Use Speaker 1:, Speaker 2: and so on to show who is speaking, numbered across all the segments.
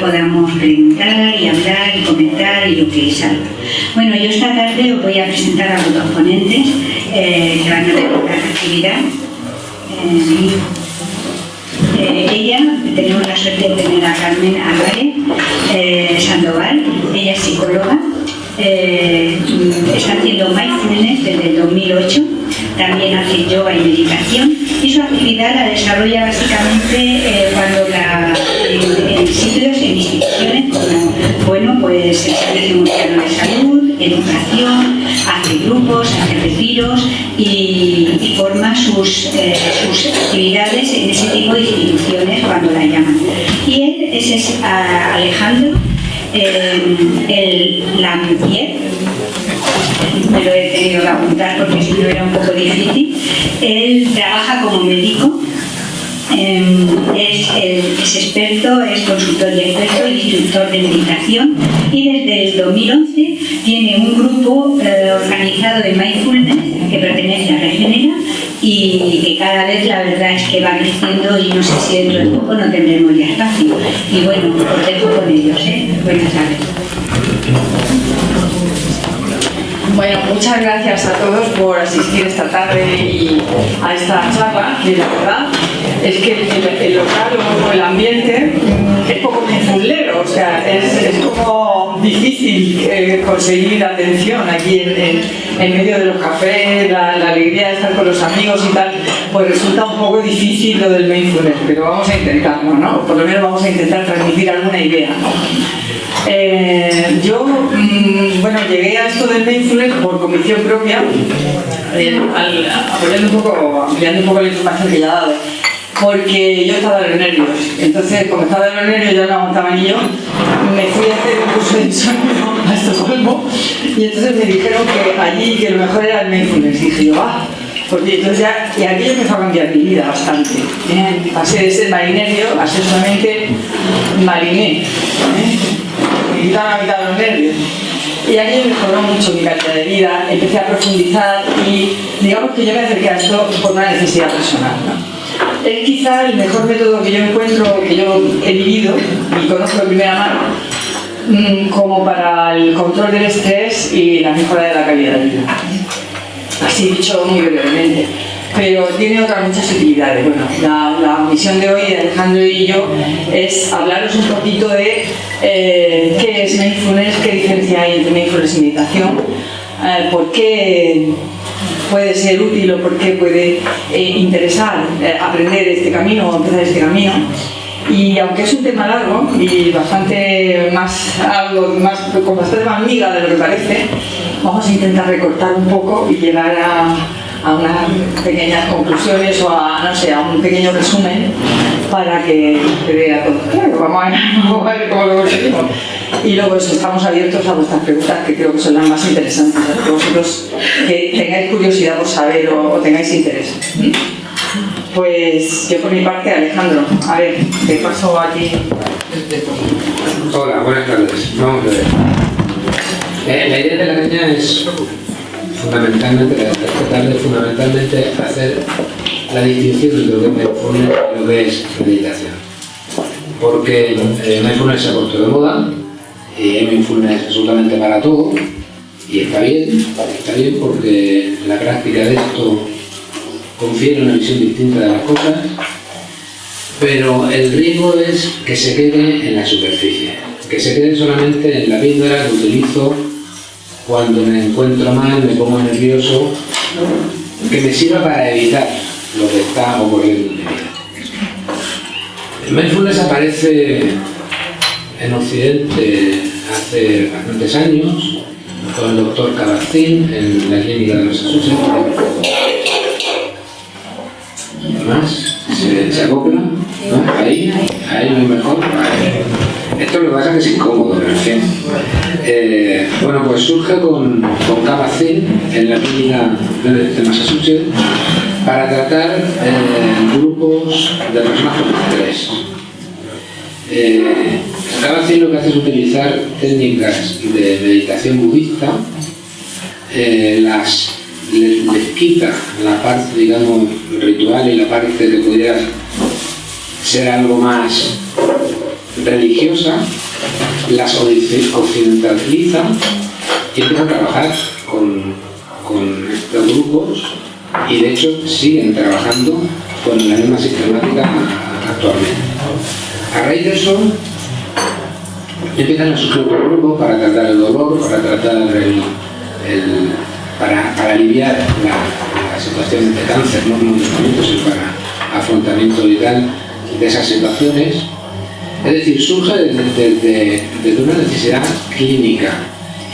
Speaker 1: podamos preguntar y hablar y comentar y lo que salga. Bueno, yo esta tarde os voy a presentar a los dos ponentes eh, que van a tener la actividad. Eh, ella, tenemos la suerte de tener a Carmen Álvarez Sandoval, ella es psicóloga, está haciendo mindfulness desde el 2008 también hace yoga y meditación y su actividad la desarrolla básicamente eh, cuando pues el Servicio de Salud, educación, hace grupos, hace retiros y, forma sus, eh, sus, actividades en ese tipo de instituciones cuando la llaman. Y él es, Alejandro eh, el Lampier, me lo he tenido que apuntar porque si no era un poco difícil. Él trabaja como médico, em, es, experto, es consultor y experto, instructor de meditación y desde el 2011 tiene un grupo eh, organizado de mindfulness que pertenece a Regenera y que cada vez la verdad es que va creciendo y no sé si dentro de poco no tendremos ya espacio. Y bueno, os dejo con ellos. ¿eh? Buenas tardes.
Speaker 2: Bueno, muchas gracias a todos por asistir esta tarde y a esta charla, que la verdad es que el, local o el ambiente es poco mindfulero, o sea, es, como difícil eh, conseguir atención aquí en, medio de los cafés, la, alegría de estar con los amigos y tal, pues resulta un poco difícil lo del mindfulness, pero vamos a intentarlo, ¿no? Por lo menos vamos a intentar transmitir alguna idea. Eh, yo, mm, bueno, llegué a esto del mindfulness por convicción propia, eh, apoyando un poco, ampliando un poco la información que ya he dado, porque yo estaba de los nervios. Entonces, como estaba de los nervios, yo no aguantaba ni yo, me fui a hacer un curso de insomnio a Estocolmo y entonces me dijeron que allí que lo mejor era el mindfulness. Y dije yo, ah, porque entonces ya, y aquí empezó a cambiar mi vida bastante. ¿eh? Pasé de ser marinerio a ser solamente mariné. Quitaron la mitad los nervios. Y aquí mejoró mucho mi calidad de vida, empecé a profundizar y digamos que yo me acerqué a esto por una necesidad personal. Es quizá el mejor método que yo encuentro, que yo he vivido y conozco de primera mano, mm, como para el control del estrés y la mejora de la calidad de vida. Así dicho muy brevemente pero tiene otras muchas utilidades. Bueno, la, misión de hoy de Alejandro y yo es hablaros un poquito de eh, qué es mindfulness, qué diferencia hay entre mindfulness y meditación, eh, por qué puede ser útil o por qué puede eh, interesar aprender este camino o empezar este camino. Y aunque es un tema largo y bastante más, algo más, con bastante más miga de lo que parece, vamos a intentar recortar un poco y llegar a, a unas pequeñas conclusiones o a, no sé, a un pequeño resumen para que vea todo claro. Vamos a, ver, cómo lo conseguimos. Y luego estamos abiertos a vuestras preguntas que creo que son las más interesantes, que vosotros que tengáis curiosidad por saber o, tengáis interés. Pues yo por mi parte, Alejandro, a ver, te paso aquí.
Speaker 3: Hola, buenas tardes. Vamos a ver. Eh, la idea de la caña es fundamentalmente, de fundamentalmente hacer la distinción entre lo que es mindfulness y lo que es meditación. Porque eh, mindfulness se ha puesto de moda y mindfulness absolutamente para todo y está bien, está bien porque la práctica de esto confiere una visión distinta de las cosas, pero el riesgo es que se quede en la superficie, que se quede solamente en la píldora que utilizo cuando me encuentro mal, me pongo nervioso, que me sirva para evitar lo que está ocurriendo en mi vida. El mindfulness aparece en Occidente hace bastantes años con el doctor Cabacín en la clínica de Massachusetts. ¿Más? ¿Se, se acopla? ¿No? Ahí, ahí muy mejor. Esto lo que pasa es que es incómodo, pero en fin. Eh, bueno, pues surge con, con en la clínica de, Massachusetts para tratar eh, grupos de personas con estrés. Eh, lo que hace es utilizar técnicas de meditación budista, eh, las, les, quita la parte, digamos, ritual y la parte que pudiera ser algo más religiosa, las occidentaliza y empieza a trabajar con, con estos grupos y de hecho siguen trabajando con la misma sistemática actualmente. A raíz de eso empiezan a surgir otros grupos para tratar el dolor, para tratar el, para, para, aliviar la, la, situación de cáncer, no medicamentos, sino para afrontamiento vital de esas situaciones. Es decir, surge desde, una necesidad clínica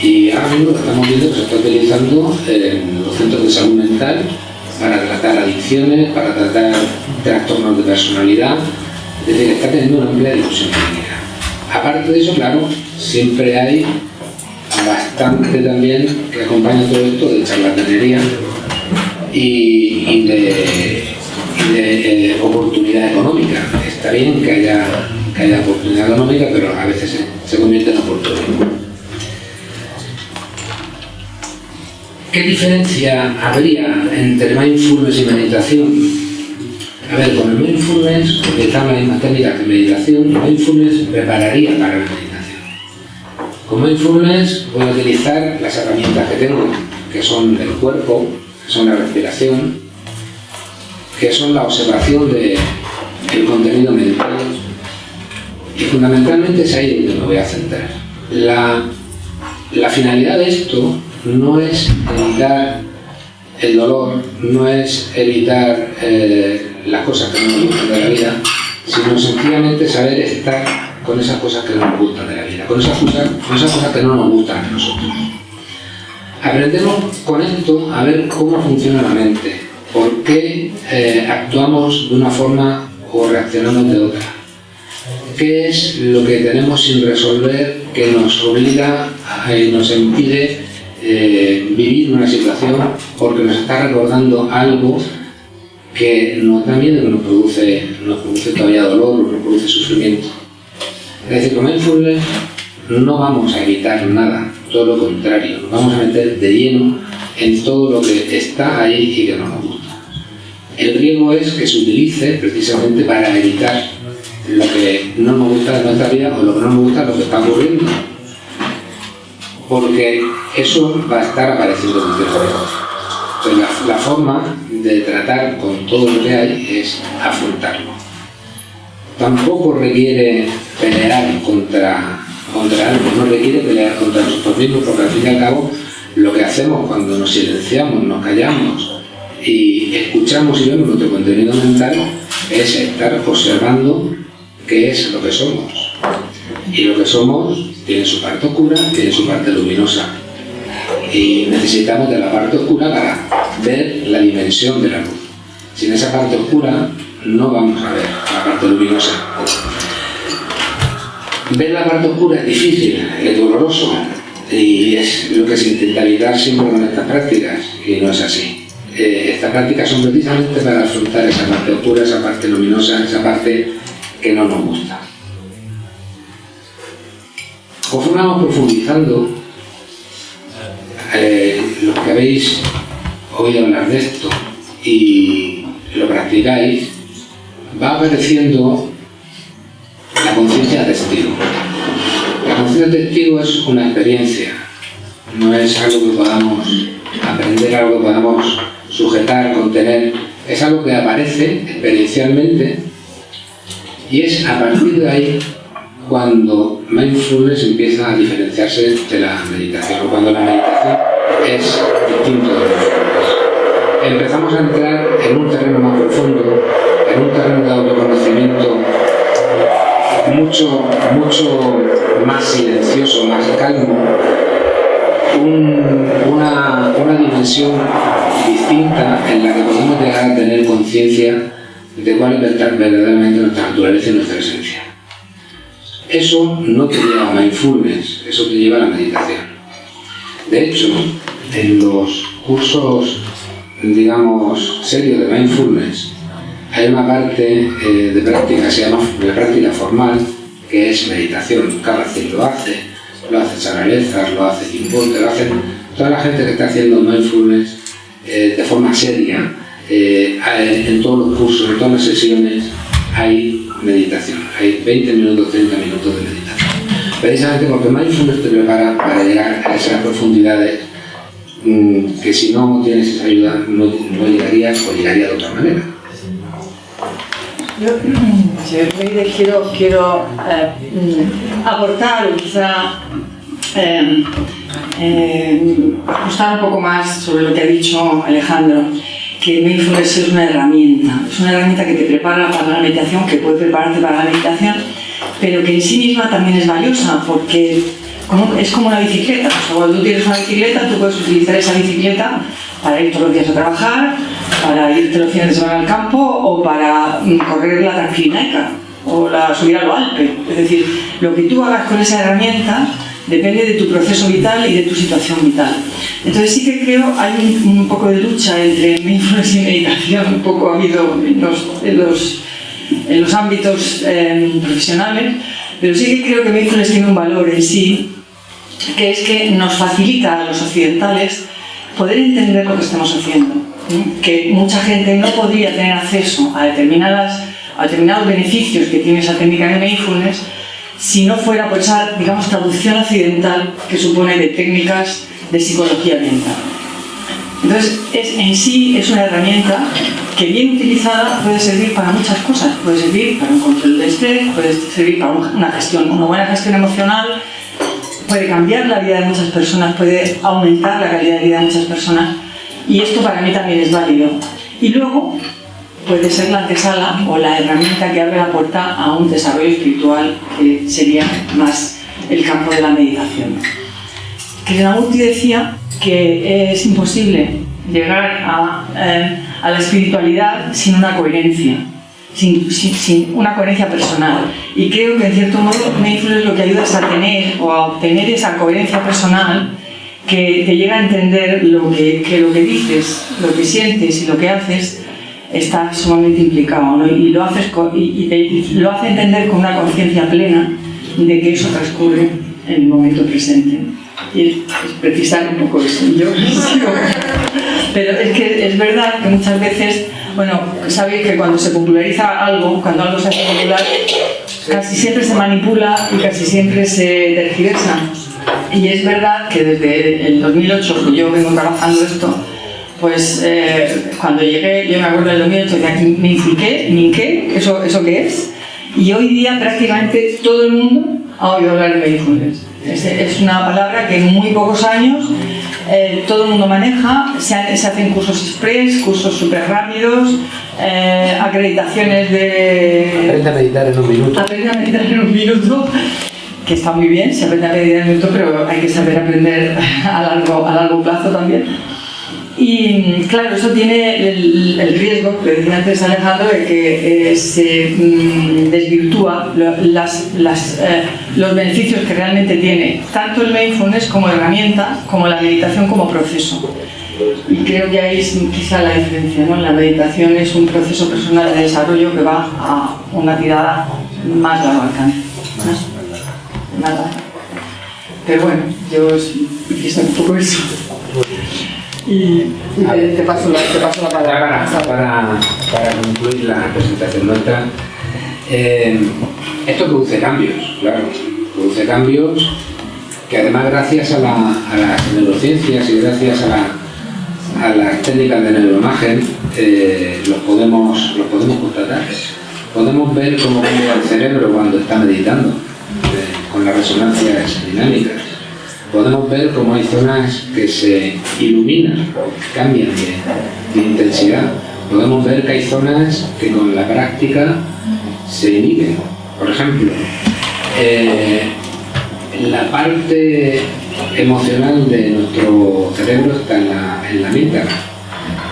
Speaker 3: y ahora mismo estamos viendo que se está utilizando en los centros de salud mental para tratar adicciones, para tratar trastornos de personalidad, es decir, está teniendo una amplia difusión clínica. Aparte de eso, claro, siempre hay bastante también que acompaña todo esto de charlatanería y, de, eh, oportunidad económica. Está bien que haya, que haya oportunidad económica, pero a veces se, se convierte en oportunidad. ¿Qué diferencia habría entre mindfulness y meditación? A ver, con el mindfulness utilizamos la misma técnica que meditación, mindfulness prepararía para la meditación. Con mindfulness voy a utilizar las herramientas que tengo, que son el cuerpo, que son la respiración, que son la observación del contenido mental y fundamentalmente es ahí donde me voy a centrar. La, la finalidad de esto no es evitar el dolor, no es evitar eh, las cosas que no nos gustan de la vida, sino sencillamente saber estar con esas cosas que no nos gustan de la vida, con esas cosas, con esas cosas que no nos gustan a nosotros. Aprendemos con esto a ver cómo funciona la mente, por qué eh, actuamos de una forma o reaccionamos de otra. ¿Qué es lo que tenemos sin resolver que nos obliga y nos impide eh, vivir una situación porque nos está recordando algo que nos da miedo, que nos produce, nos produce todavía dolor, nos produce sufrimiento. Es decir, con mindfulness no vamos a evitar nada, todo lo contrario, nos vamos a meter de lleno en todo lo que está ahí y que no nos gusta. El riesgo es que se utilice precisamente para evitar lo que no nos gusta de nuestra vida o lo que no nos gusta de lo que está ocurriendo porque eso va a estar apareciendo en el. Entonces, la, forma de tratar con todo lo que hay es afrontarlo. Tampoco requiere pelear contra, contra algo, no requiere pelear contra nosotros mismos, porque al fin y al cabo lo que hacemos cuando nos silenciamos, nos callamos y escuchamos y vemos nuestro contenido mental es estar observando qué es lo que somos. Y lo que somos tiene su parte oscura, tiene su parte luminosa. Y necesitamos de la parte oscura para ver la dimensión de la luz. Sin esa parte oscura no vamos a ver la parte luminosa. Ver la parte oscura es difícil, es doloroso y es lo que se intenta evitar siempre con estas prácticas y no es así. Eh, estas prácticas son precisamente para afrontar esa parte oscura, esa parte luminosa, esa parte que no nos gusta. Conforme vamos profundizando, eh, los que habéis oído hablar de esto y lo practicáis, va apareciendo la conciencia testigo. La conciencia testigo es una experiencia, no es algo que podamos aprender, algo que podamos sujetar, contener, es algo que aparece experiencialmente y es a partir de ahí cuando mindfulness empieza a diferenciarse de la meditación, o cuando la meditación es distinto de mindfulness. Empezamos a entrar en un terreno más profundo, en un terreno de autoconocimiento mucho, mucho más silencioso, más calmo, una, una dimensión distinta en la que podemos llegar a tener conciencia de cuál verdaderamente nuestra naturaleza y nuestra esencia. Eso no te lleva a mindfulness, eso te lleva a la meditación. De hecho, en los cursos digamos, serio de mindfulness, hay una parte eh, de práctica se llama de práctica formal, que es meditación. Cada quien lo hace, lo hace Saralezas, lo hace Tim lo hace toda la gente que está haciendo mindfulness eh, de forma seria, eh, en todos los cursos, en todas las sesiones, hay meditación. Hay 20 minutos, 30 minutos de meditación. Precisamente porque mindfulness te prepara para llegar a esas profundidades mm, que si no tienes esa ayuda no, no llegarías o llegaría de otra manera.
Speaker 2: Yo, quiero, quiero eh, mm, aportar o quizá eh, eh, ajustar un poco más sobre lo que ha dicho Alejandro, que Mindfulness es una herramienta, es una herramienta que te prepara para la meditación, que puede prepararte para la meditación, pero que en sí misma también es valiosa, porque es como una bicicleta. cuando tú tienes una bicicleta, tú puedes utilizar esa bicicleta para ir todos los días a trabajar, para irte los fines de semana al campo o para mm, correr la Tranquilinaika o la subir a lo Alpe. Es decir, lo que tú hagas con esa herramienta depende de tu proceso vital y de tu situación vital. Entonces sí que creo hay un, poco de lucha entre mindfulness y meditación, un poco ha habido en los, en los, ámbitos em, profesionales, pero sí que creo que mindfulness tiene un valor en sí, que es que nos facilita a los occidentales poder entender lo que estamos haciendo. Que mucha gente no podría tener acceso a, determinadas, a determinados beneficios que tiene esa técnica de mindfulness si no fuera por esa, digamos, traducción occidental que supone de técnicas de psicología mental. Entonces, es, en sí es una herramienta que bien utilizada puede servir para muchas cosas. Puede servir para un control de estrés, puede servir para una gestión, una buena gestión emocional, puede cambiar la vida de muchas personas, puede aumentar la calidad de vida de muchas personas y esto para mí también es válido. Y luego puede ser la antesala o la herramienta que abre la puerta a un desarrollo espiritual que sería más el campo de la meditación. Krishnamurti decía que es imposible llegar a, eh, a la espiritualidad sin una coherencia sin, una coherencia personal. Y creo que en cierto modo Mindfulness lo que ayuda es a tener o a obtener esa coherencia personal que te llega a entender lo que, que lo que dices, lo que sientes y lo que haces está sumamente implicado ¿no? y, lo haces y, te, lo hace entender con una conciencia plena de que eso transcurre en el momento presente. Y es, precisar un poco eso. Yo, pero es que es verdad que muchas veces bueno, sabéis que cuando se populariza algo, cuando algo se hace popular, casi siempre se manipula y casi siempre se tergiversa. Y es verdad que desde el 2008, que yo vengo trabajando esto, pues eh, cuando llegué, yo me acuerdo del 2008, que me inculqué, me qué, ¿eso, ¿eso qué es? Y hoy día prácticamente todo el mundo ha oído hablar de mindfulness. Es, es una palabra que en muy pocos años eh, todo el mundo maneja, se, hacen cursos express, cursos súper rápidos, eh, acreditaciones de...
Speaker 3: Aprende a meditar en un minuto.
Speaker 2: Aprende a meditar en un minuto, que está muy bien, se aprende a meditar en un minuto, pero hay que saber aprender a largo, a largo plazo también. Y claro, eso tiene el, riesgo, que decía antes Alejandro, de que eh, se mm, desvirtúa las, las, eh, los beneficios que realmente tiene tanto el mindfulness como herramienta, como la meditación como proceso. Y creo que ahí es quizá la diferencia, ¿no? La meditación es un proceso personal de desarrollo que va a una tirada más largo alcance. Nada. Pero bueno, yo quise un poco eso. Y, te, paso la, te, paso la, palabra.
Speaker 3: Para, para, concluir la presentación nuestra, eh, esto produce cambios, claro, produce cambios que además gracias a, la, a las neurociencias y gracias a, la, a las técnicas de neuroimagen eh, los, podemos, los podemos constatar. Podemos ver cómo cambia el cerebro cuando está meditando, eh, con las resonancias dinámicas podemos ver cómo hay zonas que se iluminan, cambian de, intensidad. Podemos ver que hay zonas que con la práctica se inhiben. Por ejemplo, eh, la parte emocional de nuestro cerebro está en la, en la amígdala.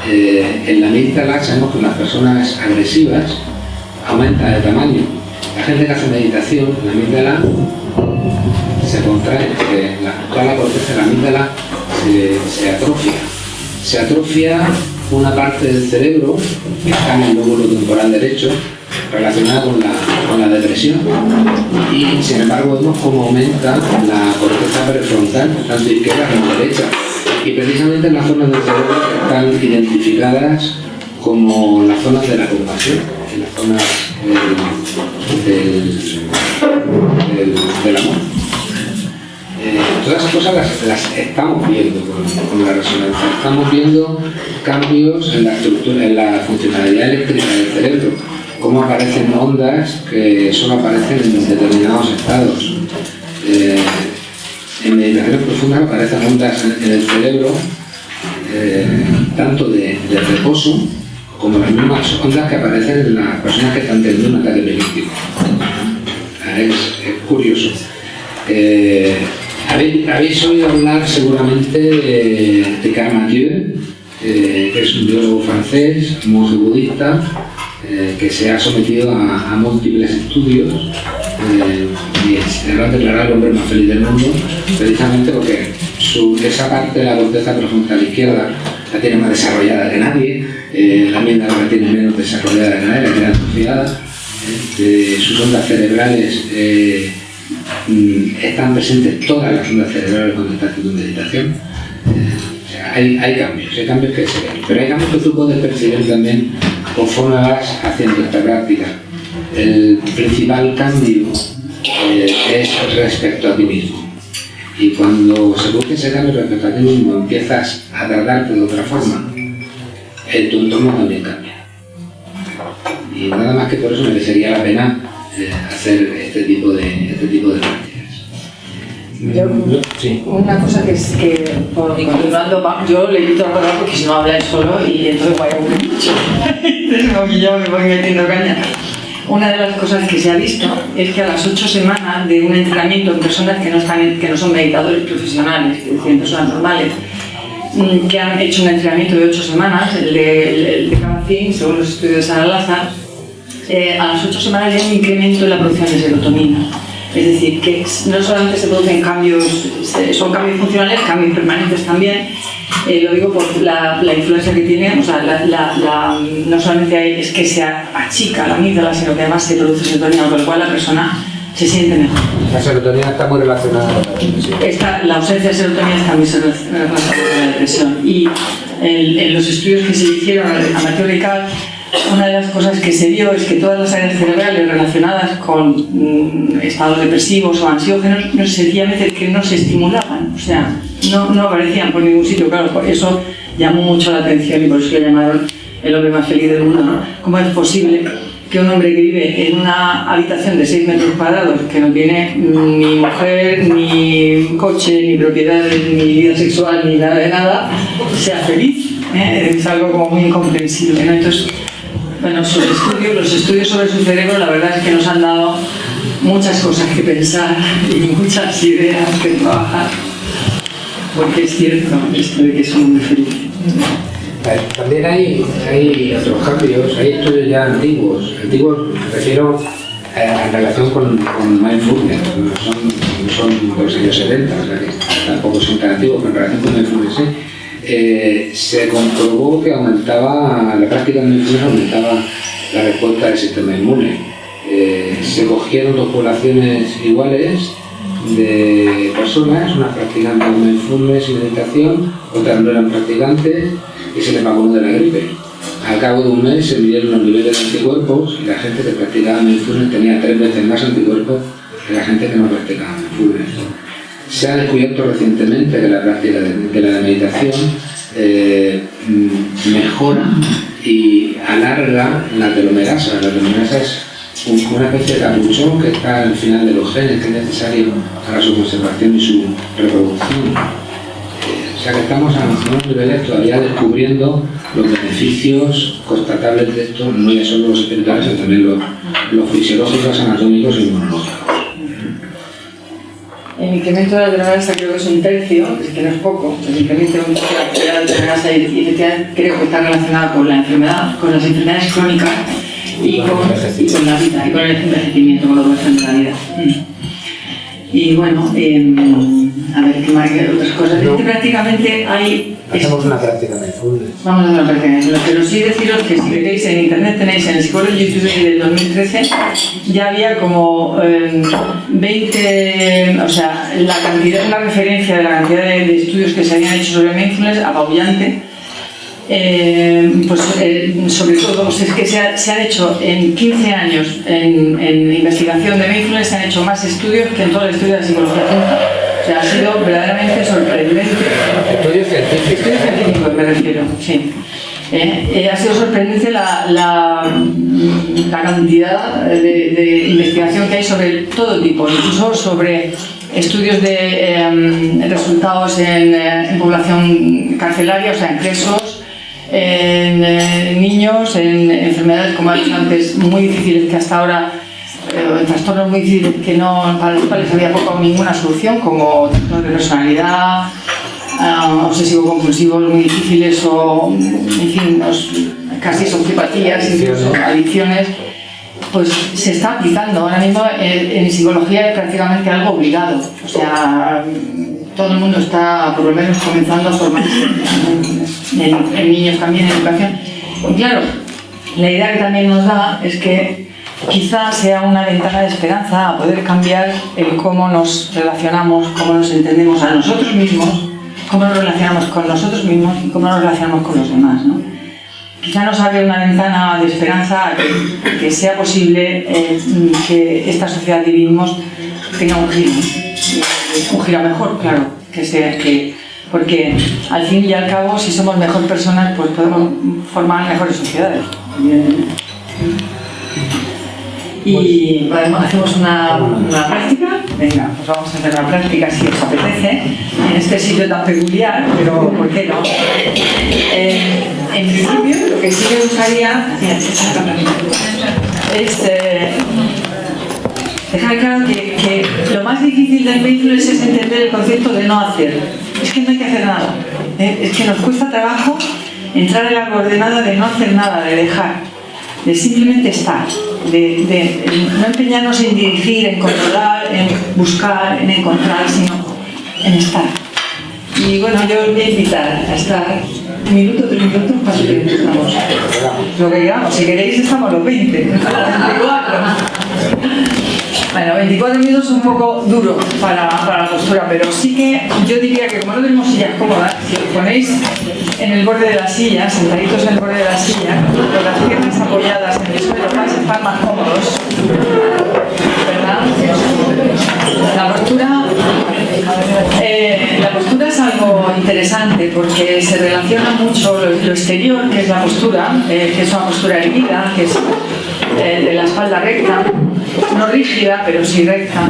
Speaker 3: Eh, en la amígdala sabemos que las personas agresivas aumenta de tamaño. La gente que hace meditación, la amígdala se contrae, la, toda la corteza de la amígdala se, atrofia. Se atrofia una parte del cerebro que está en el lóbulo temporal derecho relacionada con la, con la depresión y sin embargo vemos cómo aumenta la corteza prefrontal, tanto izquierda como derecha y precisamente en las zonas del cerebro que están identificadas como las zonas de la compasión, en las zonas del, del, del amor. Eh, todas esas cosas las, estamos viendo con, la resonancia. Estamos viendo cambios en la estructura, en la funcionalidad eléctrica del cerebro, cómo aparecen ondas que solo aparecen en determinados estados. Eh, en meditaciones profundas aparecen ondas en, el cerebro, eh, tanto de, reposo como las mismas ondas que aparecen en las personas que están teniendo un ataque epiléptico. Es, curioso. Habéis, oído hablar seguramente de, Karl Mathieu, eh, que es un biólogo francés, monje budista, eh, que se ha sometido a, múltiples estudios eh, y se va a declarar el hombre más feliz del mundo, precisamente porque esa parte de la corteza prefrontal izquierda la tiene más desarrollada que nadie, la amígdala la tiene menos desarrollada que nadie, la tiene atrofiada, sus ondas cerebrales están presentes todas las ondas cerebrales cuando estás haciendo meditación. Eh, hay, hay, cambios, hay cambios que se ven, pero hay cambios que tú puedes percibir también conforme vas haciendo esta práctica. El principal cambio eh, es respecto a ti mismo. Y cuando se produce ese cambio respecto a ti mismo, empiezas a tratarte de otra forma, el, tu entorno también cambia. Y nada más que por eso merecería la pena hacer este tipo de, este tipo de prácticas.
Speaker 2: Una cosa que es que, por, continuando, yo le invito a hablar porque si no habláis solo y entonces voy a aburrir mucho. entonces yo me voy metiendo caña. Una de las cosas que se ha visto es que a las ocho semanas de un entrenamiento en personas que no, están, que no son meditadores profesionales, que decir, personas normales, mm, que han hecho un entrenamiento de ocho semanas, el de, el, de según los estudios de Sara Lázaro, eh, a las ocho semanas hay un incremento en la producción de serotonina. Es decir, que no solamente se producen cambios, son cambios funcionales, cambios permanentes también. Eh, lo digo por la, influencia que tiene, o sea, la, no solamente es que se achica la amígdala, sino que además se produce serotonina, con lo cual la persona se siente mejor.
Speaker 3: La serotonina está muy relacionada con la depresión.
Speaker 2: la ausencia de serotonina está muy relacionada con la depresión. Y en, los estudios que se hicieron a Mateo Rical, una de las cosas que se vio es que todas las áreas cerebrales relacionadas con mm, estados depresivos o ansiógenos no, sencillamente que no se estimulaban, o sea, no, no aparecían por ningún sitio. Claro, por eso llamó mucho la atención y por eso le llamaron el hombre más feliz del mundo. ¿Cómo es posible que un hombre que vive en una habitación de 6 metros cuadrados, que no tiene ni mujer, ni coche, ni propiedades, ni vida sexual, ni nada de nada, sea feliz? ¿eh? Es algo como muy incomprensible. ¿no? Entonces, bueno, sus estudios, los estudios sobre su cerebro, la verdad es que nos han dado muchas cosas que pensar y muchas ideas que trabajar. Porque es cierto esto de que muy.
Speaker 3: También hay, hay otros cambios, hay estudios ya antiguos. Antiguos me refiero eh, en relación con, con mindfulness, son, son de los años 70, o sea que tampoco son tan antiguos, pero en relación con mindfulness sí eh, se comprobó que aumentaba, la práctica de medicina aumentaba la respuesta del sistema inmune. Eh, se cogieron dos poblaciones iguales de personas, unas practicantes de mindfulness y meditación, otras no eran practicantes, y se les vacunó de la gripe. Al cabo de un mes se midieron los niveles de anticuerpos y la gente que practicaba mindfulness tenía tres veces más anticuerpos que la gente que no practicaba mindfulness. Se ha descubierto recientemente que la práctica de, la meditación eh, mejora y alarga la telomerasa. La telomerasa es una especie de capuchón que está al final de los genes que es necesario para su conservación y su reproducción. Eh, o sea que estamos a unos niveles todavía descubriendo los beneficios constatables de esto, no ya solo los espirituales, sino también los, los fisiológicos, anatómicos y inmunológicos.
Speaker 2: El incremento de la telomerasa creo que es un tercio, que no es poco. El incremento de la telomerasa y creo que está relacionado con la enfermedad, con las enfermedades crónicas y con, la vida, y con el envejecimiento, con lo que de la vida. Mm. Y bueno, em, a ver, ¿qué más hay otras cosas? Es que prácticamente hay...
Speaker 3: Hacemos una práctica mindfulness.
Speaker 2: Vamos a hacer una práctica mindfulness, pero sí deciros que si veréis en internet tenéis en el psicólogo YouTube del 2013 ya había como eh, 20, o sea, la cantidad, una referencia de la cantidad de, de estudios que se habían hecho sobre mindfulness apabullante. Eh, pues eh, sobre todo es que se, ha- se han hecho en 15 años en, en investigación de mindfulness se han hecho más estudios que en toda la historia de la psicología. O sea, ha sido verdaderamente sorprendente
Speaker 3: Estudios científicos.
Speaker 2: Estudios científicos me refiero, sí. Eh, eh, ha sido sorprendente la, la, la cantidad de, de investigación que hay sobre todo tipo, incluso sobre estudios de em, resultados en, en población carcelaria, o sea, en presos, en eh, niños, en enfermedades, como antes, muy difíciles que hasta ahora eh, en trastornos muy difíciles que no, para los cuales había poco o ninguna solución, como trastornos de personalidad, ah, obsesivo-compulsivos muy difíciles o, en fin, los- casi sociopatías, incluso adicciones, pues se está aplicando. Ahora mismo en, en psicología es prácticamente algo obligado. O sea, todo el mundo está por lo menos comenzando a formarse, en, niños también, en educación. Y claro, la idea que también nos da es que quizás sea una ventana de esperanza a poder cambiar el cómo nos relacionamos, cómo nos entendemos a nosotros mismos, cómo nos relacionamos con nosotros mismos y cómo nos relacionamos con los demás. ¿no? Quizá nos abre una ventana de esperanza a que, sea posible eh, que esta sociedad que vivimos tenga un giro, un giro mejor, claro, que sea que porque al fin y al cabo si somos mejor personas pues podemos formar mejores sociedades. Y podemos- hacemos una, una práctica. Venga, pues vamos a hacer una práctica si os apetece, en este sitio tan peculiar, pero ¿por qué no? Eh, en principio, lo que sí me gustaría es eh, dejar claro que, que lo más difícil del mindfulness es entender el concepto de no hacer. Es que no hay que hacer nada. ¿eh? Es que nos cuesta trabajo entrar en la coordenada de no hacer nada, de dejar, de simplemente estar, de, de no empeñarnos en dirigir, en controlar, en buscar, en encontrar, sino en estar. Y bueno, yo os voy a invitar a estar un minuto, tres minutos, cuánto tiempo estamos. Lo que digamos, si queréis estamos los 20, los 24. Bueno, 24 minutos es un poco duro para, para la postura, pero sí que yo diría que como no tenemos sillas cómodas, si os ponéis en el borde de la silla, sentaditos en el borde de la silla, con las piernas apoyadas en el suelo, vais estar más cómodos. ¿Verdad? La postura, eh, la postura es algo interesante porque se relaciona mucho lo, lo exterior, que es la postura, eh, que es una postura erguida, que es de la espalda recta, no rígida, pero sí recta.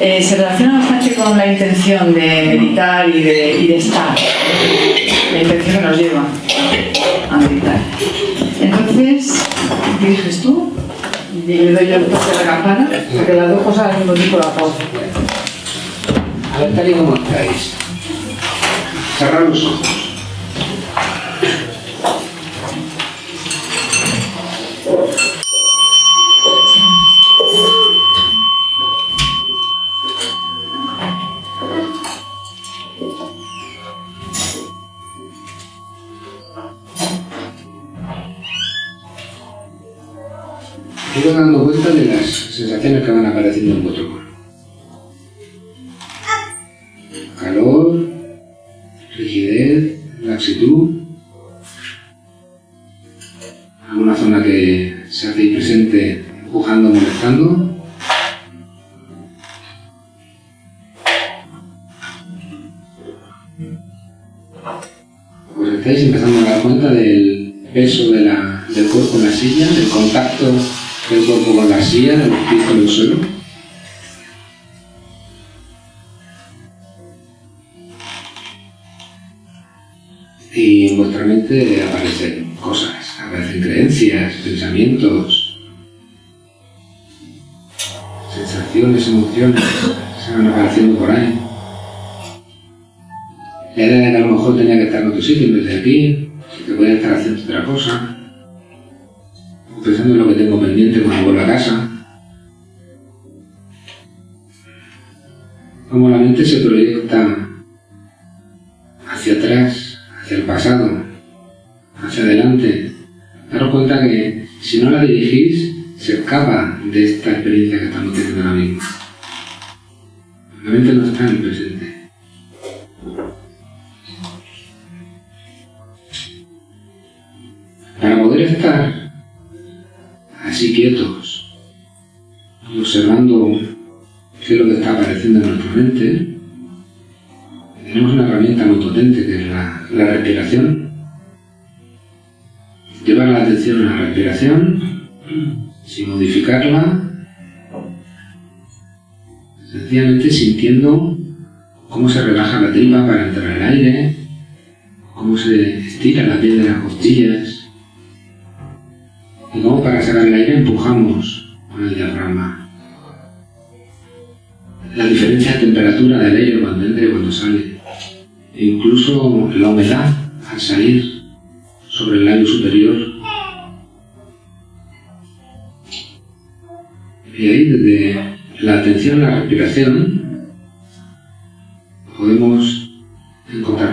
Speaker 2: Eh, se relaciona bastante con la intención de meditar y de, estar, la intención que nos lleva a meditar. Entonces, ¿qué dices tú? Y le doy yo el la campana, porque las dos cosas al mismo tiempo la pausa.
Speaker 3: A ver, tal y como estáis. Cerrar los ojos. Van apareciendo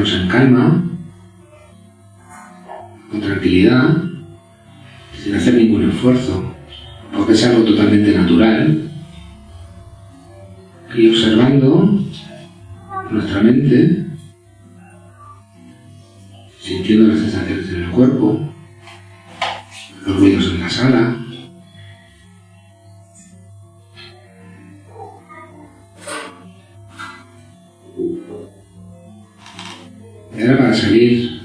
Speaker 3: en calma, con tranquilidad, sin hacer ningún esfuerzo, porque es algo totalmente natural. Y observando nuestra mente, sintiendo las sensaciones para salir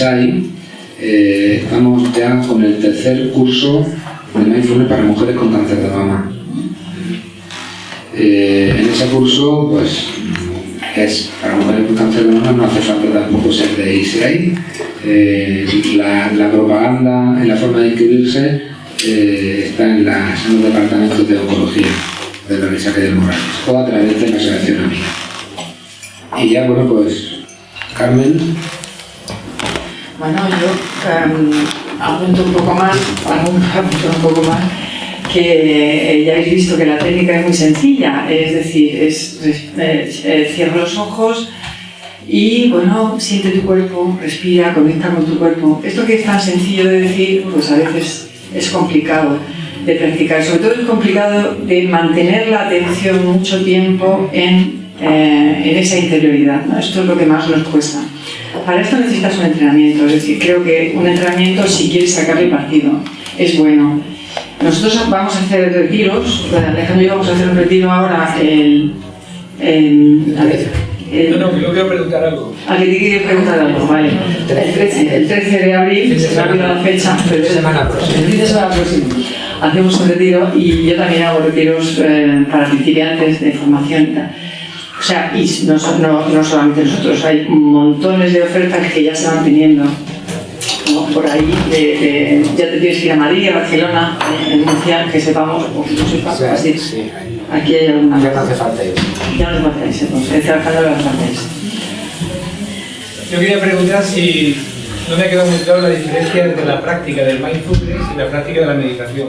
Speaker 3: EISAI, eh, estamos ya con el tercer curso de mindfulness para mujeres con cáncer de mama. Eh, en ese curso, pues, es para mujeres con cáncer de mama, no hace falta tampoco ser de ICI. Eh, la, propaganda en la forma de inscribirse está en, los departamentos de oncología de la Universidad de Morales, o a través de la Asociación Amiga. Y ya, bueno, pues, Carmen.
Speaker 2: Bueno, yo um, apunto un poco más, apunto un poco más, que ya habéis visto que la técnica es muy sencilla, es decir, es, es, es cierra los ojos y bueno, siente tu cuerpo, respira, conecta con tu cuerpo. Esto que es tan sencillo de decir, pues a veces es complicado de practicar, sobre todo es complicado de mantener la atención mucho tiempo en, eh, en esa interioridad, ¿no? esto es lo que más nos cuesta. Para esto necesitas un entrenamiento, es decir, creo que un entrenamiento, si quieres sacarle partido, es bueno. Nosotros vamos a hacer retiros, Alejandro y yo vamos a hacer un retiro ahora el... el, a
Speaker 4: el no, no, que yo quiero preguntar algo.
Speaker 2: ¿A que te quieres preguntar algo? Vale. El 13, el 13 de abril, se me ha olvidado la fecha, pero
Speaker 3: semana próxima.
Speaker 2: El fin de semana próximo. hacemos un retiro y yo también hago retiros eh, para principiantes de formación y tal. O sea, y no, no- no solamente nosotros, hay montones de ofertas que ya se van teniendo ¿no? por ahí. de- de- ya te tienes que ir a Madrid, a Barcelona, eh, en Murcia, que sepamos, o que no sepa,
Speaker 3: O sea,
Speaker 2: así.
Speaker 3: sí,
Speaker 2: Aquí hay alguna.
Speaker 3: ya no hace falta ir.
Speaker 2: Ya no te pasáis, entonces, estoy trabajando las partes.
Speaker 4: Yo quería preguntar si no me ha quedado muy claro la diferencia entre la práctica del mindfulness y la práctica de la meditación.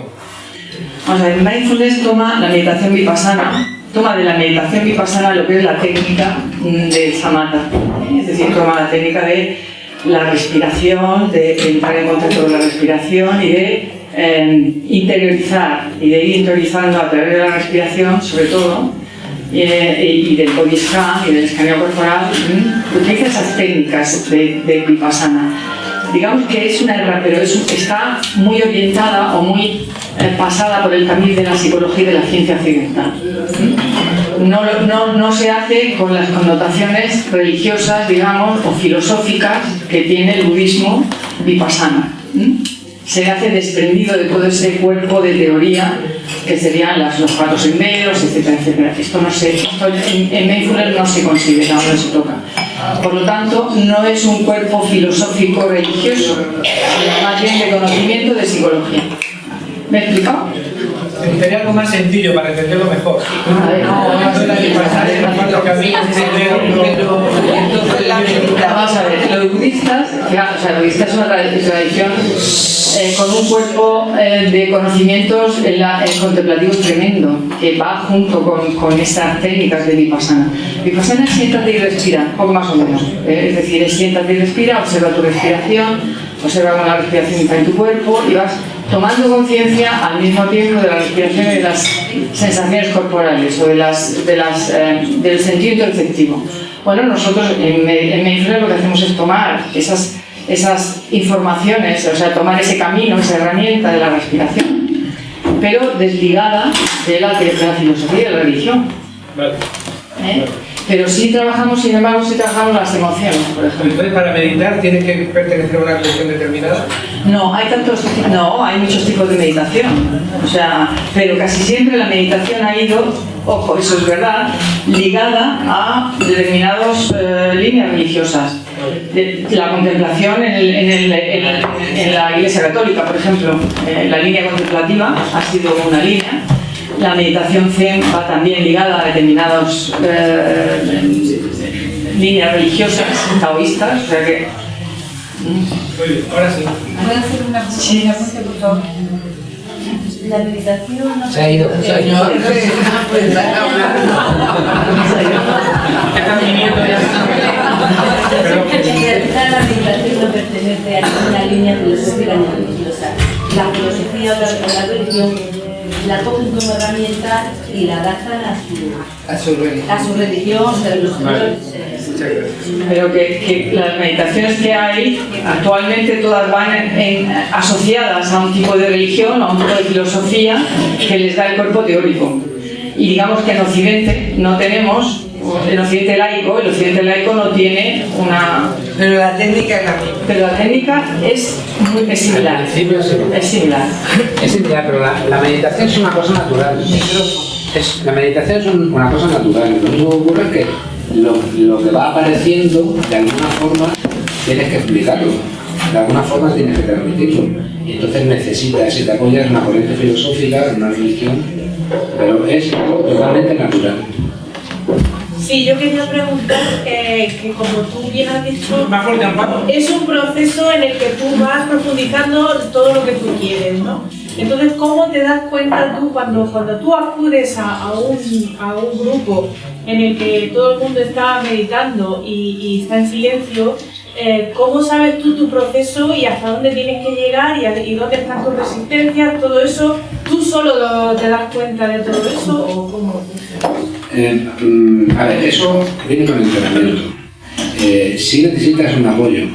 Speaker 2: Vamos a ver, mindfulness toma la meditación vipassana, toma de la meditación vipassana lo que es la técnica mm, del samatha, ¿eh? es decir, toma la técnica de la respiración, de entrar en contacto con la respiración y de eh, interiorizar y de ir interiorizando a través de la respiración, sobre todo, eh, y del body scan y del escaneo corporal, ¿m? utiliza esas técnicas de, de vipassana. Digamos que es una herramienta, pero es- está muy orientada o muy eh, pasada por el camino de la psicología y de la ciencia occidental. ¿m? No, no, no se hace con las connotaciones religiosas, digamos, o filosóficas que tiene el budismo vipassana. Se hace desprendido de todo ese cuerpo de teoría que serían las, los cuatro senderos, etcétera, etcétera. Esto no se, esto en, en Mindfulness no se considera, no se toca. Por lo tanto, no es un cuerpo filosófico religioso, sino más bien de conocimiento de psicología. ¿Me he explicado?
Speaker 4: Me gustaría algo más sencillo para entenderlo mejor.
Speaker 2: Vamos a ver, los budistas, claro, o sea, los budistas es una tra- tradición eh, con un cuerpo eh, de conocimientos en la- en contemplativo tremendo, que va junto con, con estas técnicas de Vipassana. Vipassana es siéntate y respira, poco más o menos. eh, es decir, es siéntate y respira, observa tu respiración, observa la respiración entra en tu cuerpo y vas tomando conciencia al mismo tiempo de la respiración y de las sensaciones corporales o de las, de las, eh, del sentido interceptivo. Bueno, nosotros en, en lo que hacemos es tomar esas, esas informaciones, o sea, tomar ese camino, esa herramienta de la respiración, pero desligada de la, de la filosofía y de la religión.
Speaker 4: Vale.
Speaker 2: ¿eh? Pero sí trabajamos, sin embargo, sí trabajamos las emociones, por ejemplo.
Speaker 4: Entonces, para meditar tienes que pertenecer a una religión determinada.
Speaker 2: No, hay tantos, no, hay muchos tipos de meditación. O sea, pero casi siempre la meditación ha ido, ojo, eso es verdad, ligada a determinadas eh, líneas religiosas. La contemplación en, el- en el- en el- en la Iglesia Católica, por ejemplo, eh, la línea contemplativa ha sido una línea. La meditación Zen va también ligada a determinadas eh, líneas religiosas, taoístas, o sea que
Speaker 4: bien, ahora sí.
Speaker 5: ¿Puedo hacer una
Speaker 2: Sí.
Speaker 5: una pregunta, por favor? La meditación no
Speaker 3: Se ha ido, se ha ido.
Speaker 4: Están viniendo ya. Pero-
Speaker 5: En realidad la meditación no pertenece a ninguna línea filosófica ni religiosa. La filosofía o la religión la cogen como herramienta y la adaptan a su,
Speaker 3: A su religión.
Speaker 5: a su religión, o sea, los
Speaker 4: Vale.
Speaker 5: eh,
Speaker 4: Muchas gracias.
Speaker 2: pero que, que las meditaciones que hay actualmente todas van en- en- asociadas a un tipo de religión, a un tipo de filosofía que les da el cuerpo teórico. Y digamos que en Occidente no tenemos, en Occidente laico, el Occidente laico no tiene una...
Speaker 6: Pero la técnica es la misma.
Speaker 2: Pero la técnica es, muy, es similar.
Speaker 3: Al principio sí.
Speaker 2: Es similar.
Speaker 3: Es similar, pero la, la meditación es una cosa natural. Es, la meditación es un- una cosa natural. Lo único que ocurre es que lo, lo que va apareciendo, de alguna forma, tienes que explicarlo. De alguna forma tienes que transmitirlo. Y entonces necesitas, si te apoyas en una corriente filosófica, en una religión, pero es algo totalmente natural.
Speaker 7: Sí, yo quería preguntar eh, que como tú bien has dicho, es un proceso en el que tú vas profundizando todo lo que tú quieres, ¿no? Entonces, ¿cómo te das cuenta tú cuando, cuando tú acudes a, a un, a un grupo en el que todo el mundo está meditando y, y está en silencio? eh, ¿Cómo sabes tú tu proceso y hasta dónde tienes que llegar y, dónde están tus resistencias? Todo eso, ¿tú solo lo- te das cuenta de todo eso o cómo funciona?
Speaker 3: Eh, mm, a ver, eso viene con el entrenamiento. Eh, sí necesitas un apoyo,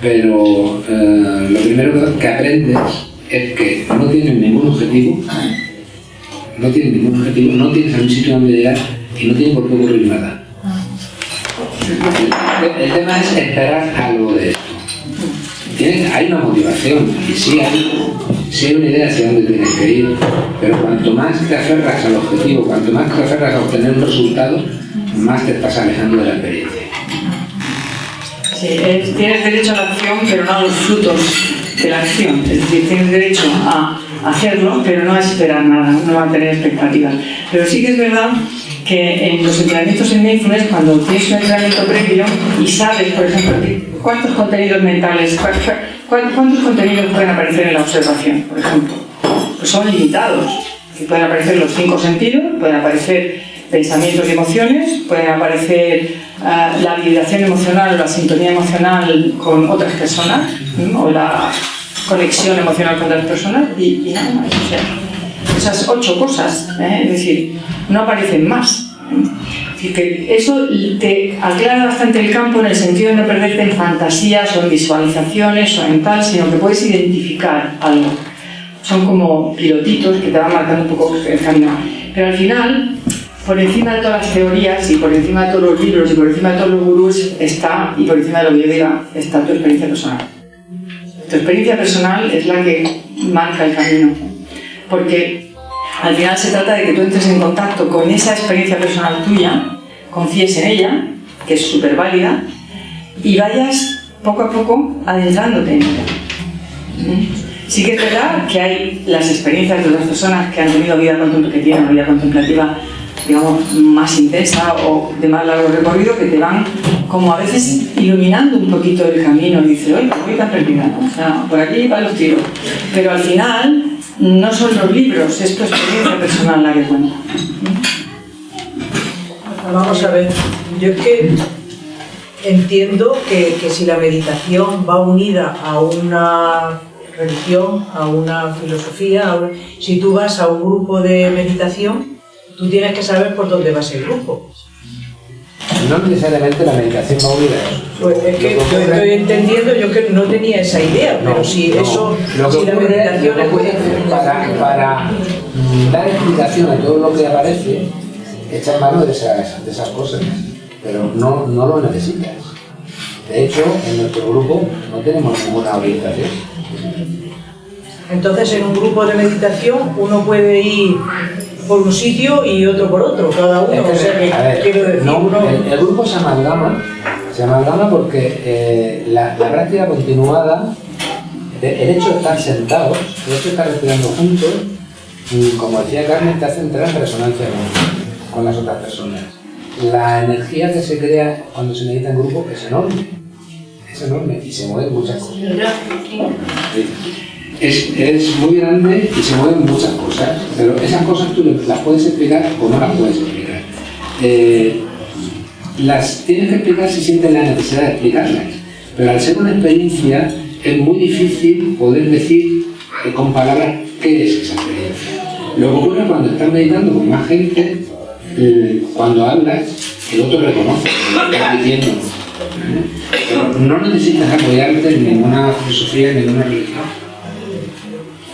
Speaker 3: pero eh, lo primero que- aprendes es que no tienes ningún objetivo, no tienes ningún objetivo, no tienes algún sitio donde llegar y no tiene por qué ocurrir nada. El, el tema es esperar algo de esto. Tienes- hay una motivación y sí hay, hay una idea hacia dónde tienes que ir, pero cuanto más te aferras al objetivo, cuanto más te aferras a obtener un resultado, más te estás alejando de la experiencia.
Speaker 2: Sí, es- tienes derecho a la acción, pero no a los frutos de la acción. Es decir, tienes derecho a hacerlo, pero no a esperar nada, no a tener expectativas. Pero sí que es verdad que en los entrenamientos en mindfulness, cuando tienes un entrenamiento previo y sabes, por ejemplo, cuántos contenidos mentales, cuántos contenidos pueden aparecer en la observación, por ejemplo, pues son limitados. Pueden aparecer los cinco sentidos, pueden aparecer pensamientos y emociones, pueden aparecer ah, la vibración emocional o la sintonía emocional con otras personas, o la conexión emocional con otras personas y, nada más. Esas ocho cosas, ¿eh? es decir, no aparecen más. Decir, que eso te aclara bastante el campo en el sentido de no perderte en fantasías o en visualizaciones o en tal, sino que puedes identificar algo. Son como pilotitos que te van marcando un poco el camino. Pero al final, por encima de todas las teorías y por encima de todos los libros y por encima de todos los gurús está, y por encima de lo que yo diga, está tu experiencia personal. Tu experiencia personal es la que marca el camino. Porque al final se trata de que tú entres en contacto con esa experiencia personal tuya, confíes en ella, que es súper válida, y vayas poco a poco adentrándote en ella. ¿Mm? Sí que es verdad que hay las experiencias de otras personas que han tenido vida que vida contemplativa digamos, más intensa o de más largo recorrido que te van como a veces iluminando un poquito el camino y dices, oye, voy tan perdida. O sea, por aquí van los tiros. Pero al final no son los libros, es tu experiencia personal la que cuenta.
Speaker 6: Vamos a ver, yo es que entiendo que, que si la meditación va unida a una religión, a una filosofía, a si tú vas a un grupo de meditación, tú tienes que saber por dónde va ese grupo.
Speaker 3: No necesariamente la meditación va unida a eso.
Speaker 6: Pues es que yo estoy entendiendo, yo que no tenía esa idea,
Speaker 3: No,
Speaker 6: pero si
Speaker 3: no.
Speaker 6: eso,
Speaker 3: Lo que
Speaker 6: si la
Speaker 3: ocurre- que ocurre
Speaker 6: es...
Speaker 3: para, para dar explicación a todo lo que aparece, echar mano de esas, de esas cosas, pero no, no lo necesitas. De hecho, en nuestro grupo no tenemos ninguna orientación.
Speaker 6: Entonces, en un grupo de meditación uno puede ir por un sitio y otro por otro, cada uno. O sea, que
Speaker 3: A ver,
Speaker 6: quiero decir,
Speaker 3: no,
Speaker 6: uno-
Speaker 3: el, el grupo se amalgama, se amalgama porque eh, la, la práctica continuada, el hecho de estar sentados, el hecho de estar respirando juntos, como decía Carmen, te hace entrar en resonancia con, con las otras personas. La energía que se crea cuando se medita en grupo es enorme, es enorme y se mueven muchas cosas. Es, es muy grande y se mueven muchas cosas, pero esas cosas tú las puedes explicar o no las puedes explicar. Eh, las tienes que explicar si sientes la necesidad de explicarlas, pero al ser una experiencia es muy difícil poder decir eh, con palabras qué es esa experiencia. Lo que ocurre cuando estás meditando con más gente, eh, cuando hablas, el otro reconoce lo que estás diciendo. Pero no necesitas apoyarte en ninguna filosofía, en ninguna religión.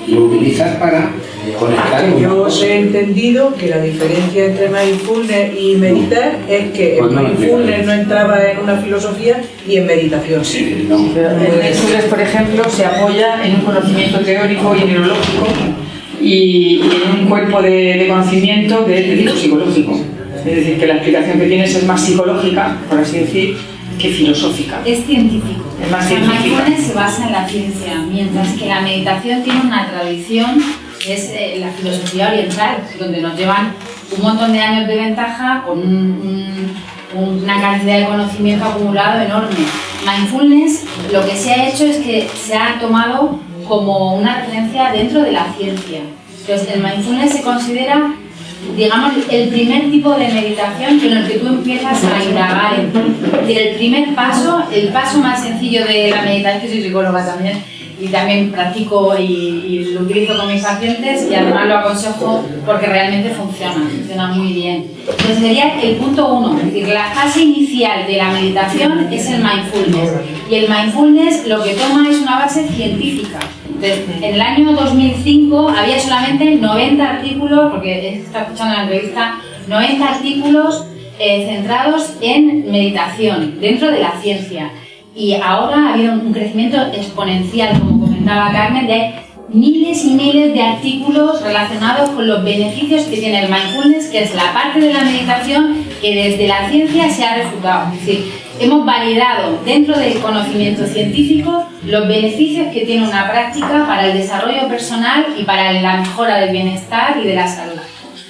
Speaker 3: Lo utilizas para conectar con
Speaker 6: Yo os he entendido que la diferencia entre mindfulness y meditar es que
Speaker 3: lo
Speaker 6: mindfulness no entraba en una filosofía y en meditación sí.
Speaker 3: No.
Speaker 2: El mindfulness, por ejemplo, se apoya en un conocimiento teórico y neurológico y, y en un cuerpo de, de conocimiento de, de tipo psicológico. Es decir, que la explicación que tienes es más psicológica, por así decir, que filosófica.
Speaker 8: Es científico.
Speaker 2: Es más científica.
Speaker 8: mindfulness se basa en la ciencia, mientras que la meditación tiene una tradición, es eh, la filosofía oriental, donde nos llevan un montón de años de ventaja con un- un- una cantidad de conocimiento acumulado enorme. Mindfulness lo que se ha hecho es que se ha tomado como una referencia dentro de la ciencia. Entonces, el mindfulness se considera digamos, el primer tipo de meditación en el que tú empiezas a indagar decir, el primer paso, el paso más sencillo de la meditación, que soy psicóloga también, y también practico y, y lo utilizo con mis pacientes y además lo aconsejo porque realmente funciona, funciona muy bien. Entonces sería el punto uno, es decir, la fase inicial de la meditación es el mindfulness y el mindfulness lo que toma es una base científica. En el año 2005 había solamente 90 artículos, porque está escuchando la entrevista, 90 artículos eh, centrados en meditación dentro de la ciencia. Y ahora ha habido un crecimiento exponencial, como comentaba Carmen, de miles y miles de artículos relacionados con los beneficios que tiene el mindfulness, que es la parte de la meditación que desde la ciencia se ha refutado. Hemos validado dentro del conocimiento científico los beneficios que tiene una práctica para el desarrollo personal y para la mejora del bienestar y de la salud.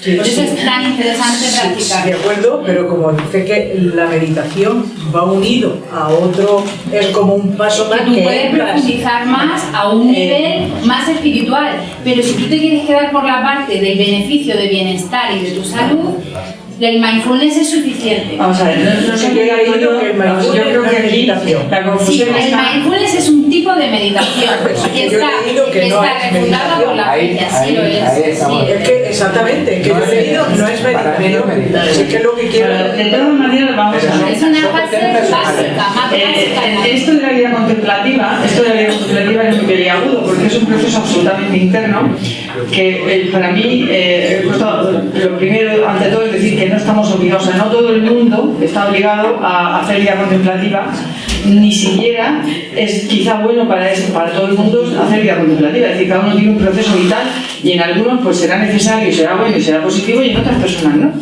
Speaker 8: Por eso es tan interesante practicar.
Speaker 6: De acuerdo, pero como dice que la meditación va unido a otro, es como un paso más
Speaker 8: que tú
Speaker 6: que
Speaker 8: puedes profundizar más a un
Speaker 6: Eh,
Speaker 8: nivel más espiritual, pero si tú te quieres quedar por la parte del beneficio de bienestar y de tu salud, el mindfulness es suficiente.
Speaker 2: Vamos a ver, no, no sé qué yo,
Speaker 6: que el
Speaker 2: vamos, yo
Speaker 6: mindfulness
Speaker 2: creo que
Speaker 6: no es
Speaker 2: aquí
Speaker 6: meditación.
Speaker 2: la
Speaker 8: Sí,
Speaker 2: confusión
Speaker 8: el mindfulness es un tipo de meditación que
Speaker 6: que yo he
Speaker 8: está,
Speaker 6: leído que no
Speaker 8: está refundado por la ciencia, sí lo es. sí.
Speaker 6: Es que exactamente, que yo he leído no es
Speaker 3: no
Speaker 6: meditación. Sí que es lo que quiero
Speaker 2: de todas maneras, vamos a ver.
Speaker 8: Es una fase básica, más básica.
Speaker 2: eh, esto de la vida contemplativa, esto de la vida contemplativa es muy peliagudo porque es un proceso absolutamente interno que eh, para mí, eh, esto, lo primero, ante todo, es decir que no estamos obligados, o sea, no todo el mundo está obligado a hacer vida contemplativa, ni siquiera es quizá bueno para, eso, para todo el mundo hacer vida contemplativa, es decir, cada uno tiene un proceso vital y en algunos pues será necesario, será bueno y será positivo y en otras personas no.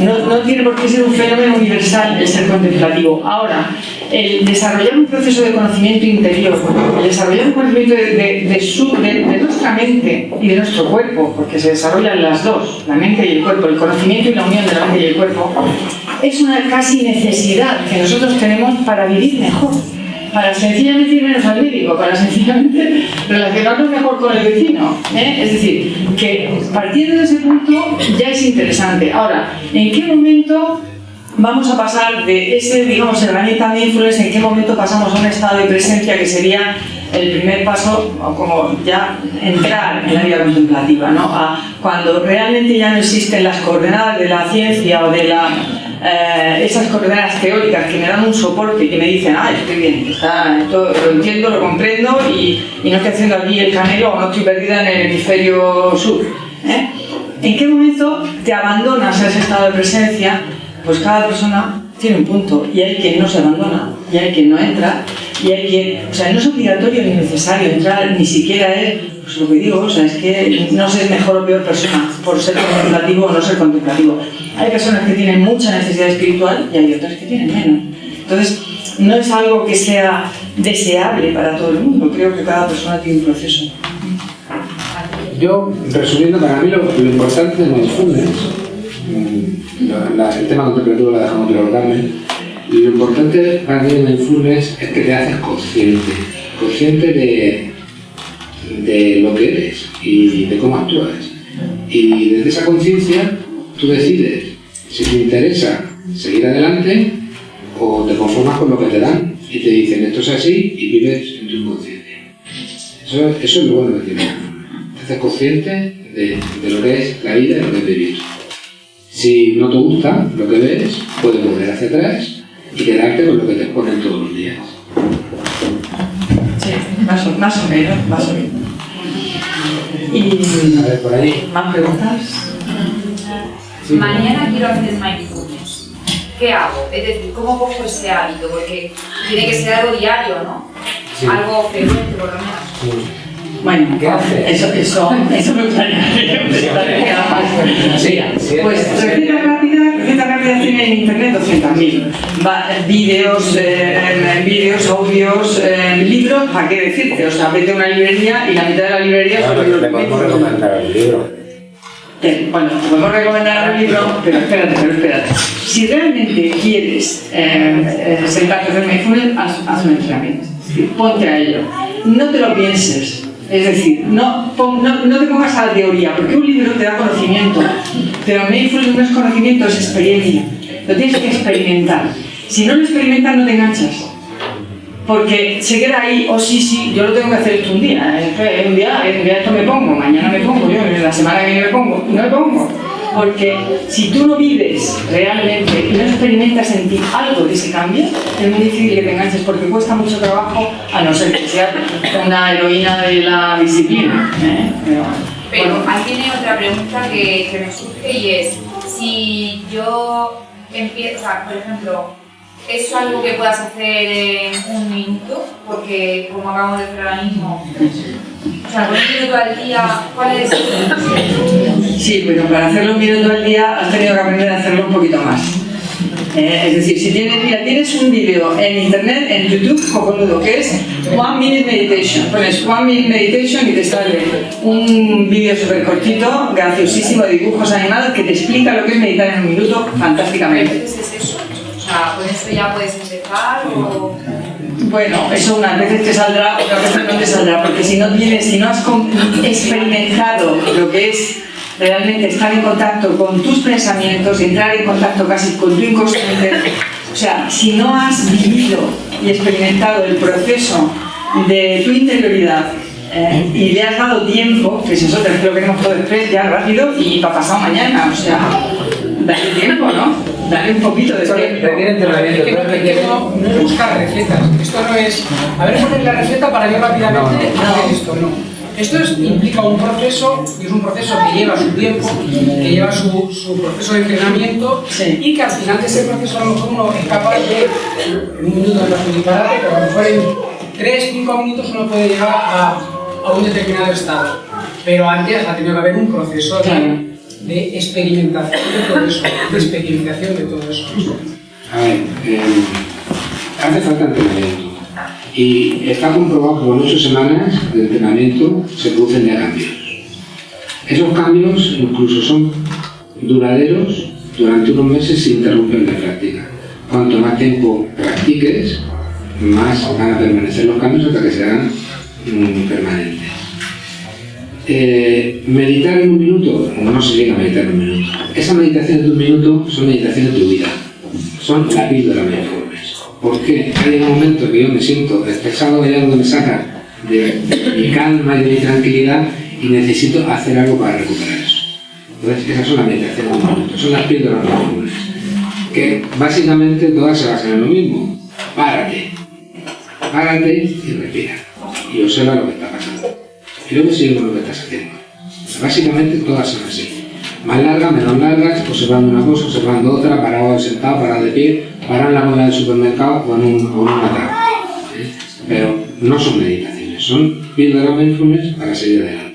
Speaker 2: No, no tiene por qué ser un fenómeno universal el ser contemplativo. Ahora, el desarrollar un proceso de conocimiento interior, el desarrollar un conocimiento de, de- de nuestra mente y de nuestro cuerpo, porque se desarrollan las dos, la mente y el cuerpo, el conocimiento y la unión de la mente y el cuerpo, es una casi necesidad que nosotros tenemos para vivir mejor. Para sencillamente ir menos al médico, para sencillamente relacionarnos mejor con el vecino. ¿eh? Es decir, que partiendo de ese punto ya es interesante. Ahora, ¿en qué momento vamos a pasar de ese, digamos, herramienta de influence, en qué momento pasamos a un estado de presencia que sería el primer paso, como ya entrar en la vida contemplativa, ¿no? A cuando realmente ya no existen las coordenadas de la ciencia o de la, eh, esas coordenadas teóricas que me dan un soporte y que me dicen, ah, estoy bien, está, lo entiendo, lo comprendo y, y no estoy haciendo aquí el canelo o no estoy perdida en el hemisferio sur. ¿eh? ¿En qué momento te abandonas a ese estado de presencia? Pues cada persona tiene un punto y hay quien no se abandona y hay quien no entra y hay quien, o sea, no es obligatorio ni necesario entrar, ni siquiera es, pues lo que digo, o sea, es que no ser mejor o peor persona por ser contemplativo o no ser contemplativo. Hay personas que tienen mucha necesidad espiritual y hay otras que tienen menos. Entonces, no es algo que sea deseable para todo el mundo, creo que cada persona tiene un proceso.
Speaker 3: Yo, resumiendo, para mí lo, lo importante de mindfulness, mm, la- la- el tema contemplativo lo dejamos claro Carmen, y lo importante para mí de mindfulness es que te haces consciente, consciente de, de lo que eres y de cómo actúas. Y desde esa conciencia tú decides si te interesa seguir adelante o te conformas con lo que te dan y te dicen esto es así y vives en tu inconsciencia. Eso, es lo bueno que tiene. Te haces consciente de, de lo que es la vida y lo que es vivir. Si no te gusta lo que ves, puedes volver hacia atrás y quedarte con lo que te exponen todos los días.
Speaker 2: Sí, más o, más o menos, más o menos. Y
Speaker 3: A ver, por ahí.
Speaker 2: más preguntas.
Speaker 3: Sí.
Speaker 9: Mañana quiero hacer mindfulness. ¿Qué hago? Es decir, ¿cómo cojo ese hábito? Porque tiene que ser algo diario, ¿no?
Speaker 3: Sí.
Speaker 9: Algo frecuente, por lo menos.
Speaker 3: Sí.
Speaker 2: Bueno. Eso, eso, eso me gustaría.
Speaker 3: Sí, sí,
Speaker 2: Pues
Speaker 3: sí.
Speaker 2: recetas rápidas, recetas rápidas tiene en internet 200.000. Va, Vídeos, eh, vídeos, audios, eh, libros, ¿para qué decirte? O sea, vete a una librería y la mitad de la librería son
Speaker 3: Bueno,
Speaker 2: los
Speaker 3: te podemos recomendar el libro.
Speaker 2: Bueno, te podemos recomendar un libro, pero espérate, pero espérate. Si realmente quieres eh, eh, sentarte a hacer mindfulness, haz, haz un entrenamiento. Ponte a ello. No te lo pienses. Es decir, no, no, no te pongas a la teoría, porque un libro te da conocimiento, pero mindfulness no es conocimiento, es experiencia. Lo tienes que experimentar. Si no lo experimentas, no te enganchas. Porque se queda ahí, oh sí, sí, yo lo tengo que hacer esto un día, eh, un día, un día esto me pongo, mañana me pongo, yo la semana que viene me pongo, no me pongo. Porque si tú no vives realmente y no experimentas en ti algo de ese cambio, es muy difícil que te enganches porque cuesta mucho trabajo, a no ser que seas una heroína de la disciplina. ¿eh? Pero, bueno,
Speaker 9: ahí viene otra pregunta que, que me surge y es, si yo empiezo, por ejemplo, ¿es algo que puedas hacer en un minuto? Porque como acabamos de hacer ahora mismo, O sea, con un minuto al día, ¿cuál es?
Speaker 2: Sí, pero para hacerlo un minuto al día has tenido que aprender a hacerlo un poquito más. Eh, es decir, si tienes, mira, tienes un vídeo en internet, en YouTube, cojonudo, que es One Minute Meditation. Pones One Minute Meditation y te sale un vídeo súper cortito, graciosísimo, de dibujos animados, que te explica lo que es meditar en un minuto fantásticamente.
Speaker 9: Entonces es eso. Ya puedes empezar o...
Speaker 2: Bueno, eso unas veces te saldrá, otras veces no te saldrá, porque si no tienes, si no has experimentado lo que es realmente estar en contacto con tus pensamientos, entrar en contacto casi con tu inconsciente, o sea, si no has vivido y experimentado el proceso de tu interioridad eh, y le has dado tiempo, que es eso, te lo queremos todo express, ya rápido y para pasado mañana, o sea, dale tiempo, ¿no? Dale un poquito de tiempo.
Speaker 4: que no, requiere- no, no es buscar recetas. Esto no es, a ver, poner la receta para yo rápidamente hacer esto, no. Esto es- implica un proceso, y es un proceso que lleva su tiempo, que lleva su, su proceso de entrenamiento,
Speaker 2: Sí.
Speaker 4: y que al final de ese proceso a lo mejor uno es capaz de, en un minuto no es un disparate, pero a lo mejor en 3, 5 minutos uno puede llegar a, a un determinado estado. Pero antes ha tenido que haber un proceso de. De experimentación de todo eso, de experimentación de todo eso.
Speaker 3: A ver, eh, hace falta entrenamiento. Y está comprobado que con ocho semanas de entrenamiento se producen ya cambios. Esos cambios incluso son duraderos durante unos meses sin interrupción de práctica. Cuanto más tiempo practiques, más van a permanecer los cambios hasta que sean mm, permanentes. Eh, meditar en un minuto, no se llega a meditar en un minuto. Esa meditación de un minuto son meditaciones de tu vida, son la píldora mindfulness. ¿Por qué? Hay un momento que yo me siento estresado, hay algo que me saca de, de mi calma y de mi tranquilidad y necesito hacer algo para recuperar eso. Entonces, esas son las meditaciones de un minuto, son las píldoras mindfulness. Que básicamente todas se basan en lo mismo. Párate, párate y respira. Y observa lo que está pasando. Y luego sigue con lo que estás haciendo. Básicamente todas son así. Más largas, menos largas, observando una cosa, observando otra, parado sentado, parado de pie, parado en la cola del supermercado o en un, o en un ataque. ¿eh? Pero no son meditaciones, son píldoras mindfulness para seguir adelante.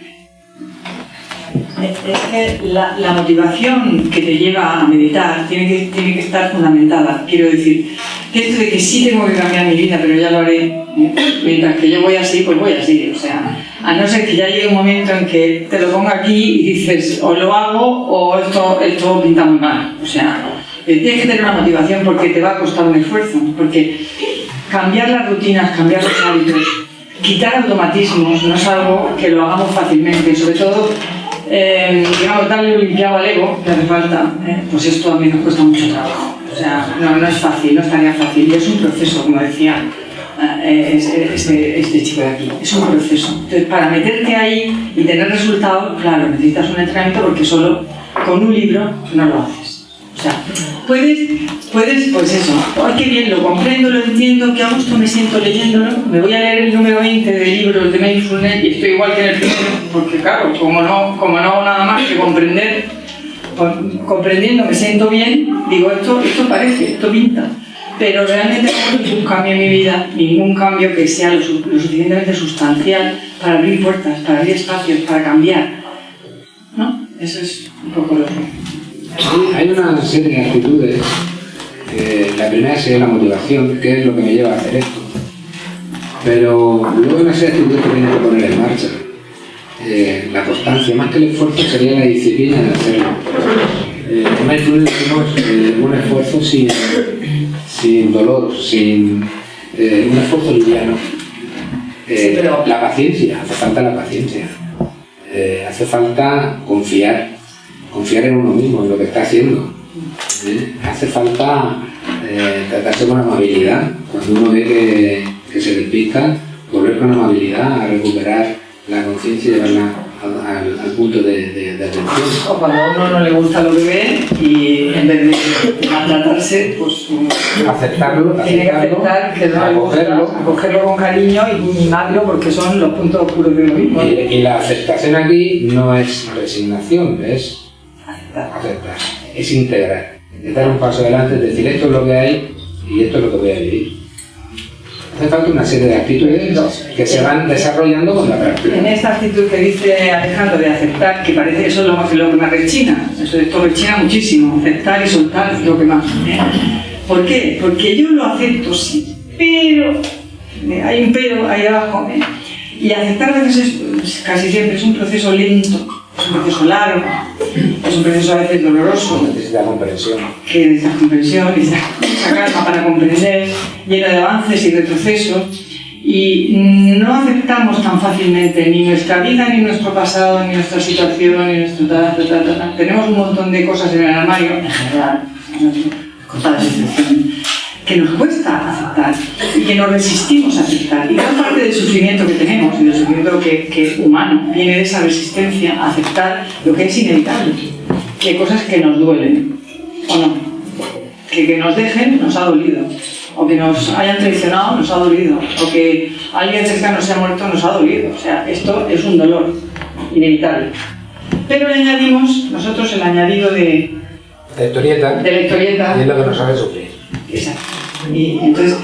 Speaker 2: Es que la, la motivación que te lleva a meditar tiene que, tiene que estar fundamentada. Quiero decir, que esto de que sí tengo que cambiar mi vida, pero ya lo haré, ¿eh? mientras que yo voy así, pues voy así. O sea, a no ser que ya llegue un momento en que te lo ponga aquí y dices, o lo hago o esto, esto pinta muy mal. O sea, eh, tienes que tener una motivación porque te va a costar un esfuerzo. Porque cambiar las rutinas, cambiar los hábitos, quitar automatismos no es algo que lo hagamos fácilmente, sobre todo eh, digamos, darle un limpiado al ego que hace falta, eh, pues esto a mí nos cuesta mucho trabajo. O sea, no, no es fácil, no es tarea fácil, y es un proceso, como decía este, este, este chico de aquí, es un proceso. Entonces, para meterte ahí y tener resultados, claro, necesitas un entrenamiento porque solo con un libro no lo haces. O sea, puedes, puedes, pues eso, ay, qué bien, lo comprendo, lo entiendo, qué a gusto me siento leyéndolo, me voy a leer el número 20 de libros de Mindfulness y estoy igual que en el primero, porque claro, como no, como no hago nada más que comprender, comprendiendo me siento bien, digo, esto, esto parece, esto pinta. Pero realmente no hay ningún cambio en mi vida, ningún cambio que sea lo, lo suficientemente sustancial para abrir puertas, para abrir espacios, para cambiar. ¿No? Eso es un poco lo que...
Speaker 3: Hay- Hay una serie de actitudes. eh, la primera sería la motivación, que es lo que me lleva a hacer esto. Pero luego hay una serie de actitudes que tienes que poner en marcha. Eh, la constancia, más que el esfuerzo, sería la disciplina de hacerlo. Eh, decimos eh, un esfuerzo sin, sin dolor, sin eh, un esfuerzo liviano. Eh,
Speaker 2: Sí, pero-
Speaker 3: La paciencia, hace falta la paciencia. Eh, hace falta confiar, confiar en uno mismo, en lo que está haciendo. ¿eh? Hace falta eh, tratarse con amabilidad. Cuando uno ve que, que se despista, volver con amabilidad a recuperar la conciencia y llevarla al, al- al punto de, de- de atención.
Speaker 2: O cuando a uno no le gusta lo que ve y en vez de maltratarse, pues
Speaker 3: Aceptarlo,
Speaker 2: tiene que
Speaker 3: aceptarlo,
Speaker 2: aceptar que no le gusta,
Speaker 3: acogerlo.
Speaker 2: acogerlo con cariño y mimarlo porque son los puntos oscuros de uno mismo.
Speaker 3: Y, y la aceptación aquí no es resignación, es
Speaker 2: Aceptar.
Speaker 3: aceptar, es integrar. Es dar un paso adelante, es decir, esto es lo que hay y esto es lo que voy a vivir. Hace falta una serie de actitudes que se van desarrollando con la práctica.
Speaker 2: En esta actitud que dice Alejandro de aceptar, que parece eso es lo, lo que más rechina, eso esto rechina muchísimo, aceptar y soltar es lo que más. ¿Por qué? Porque yo lo acepto, sí, pero, eh, hay un pero ahí abajo, ¿eh? y aceptar a veces es, casi siempre es un proceso lento, es un proceso largo, es un proceso a veces doloroso,
Speaker 3: Necesita comprensión.
Speaker 2: que necesita comprensión, necesita mucha calma para comprender, lleno de avances y retrocesos, y no aceptamos tan fácilmente ni nuestra vida, ni nuestro pasado, ni nuestra situación, ni nuestro tal, tal, tal, tal, tal. Tenemos un montón de cosas en el armario, en general, que nos cuesta aceptar y que nos resistimos a aceptar. Y gran parte del sufrimiento que tenemos y del sufrimiento que, que humano viene de esa resistencia a aceptar lo que es inevitable, que cosas que nos duelen, ¿o no? Que que nos dejen nos ha dolido, o que nos hayan traicionado nos ha dolido, o que alguien cercano se ha muerto nos ha dolido. O sea, esto es un dolor inevitable. Pero le añadimos nosotros el añadido de,
Speaker 3: La historieta
Speaker 2: de la historieta
Speaker 3: y es lo que nos hace sufrir.
Speaker 2: Exacto. Y entonces,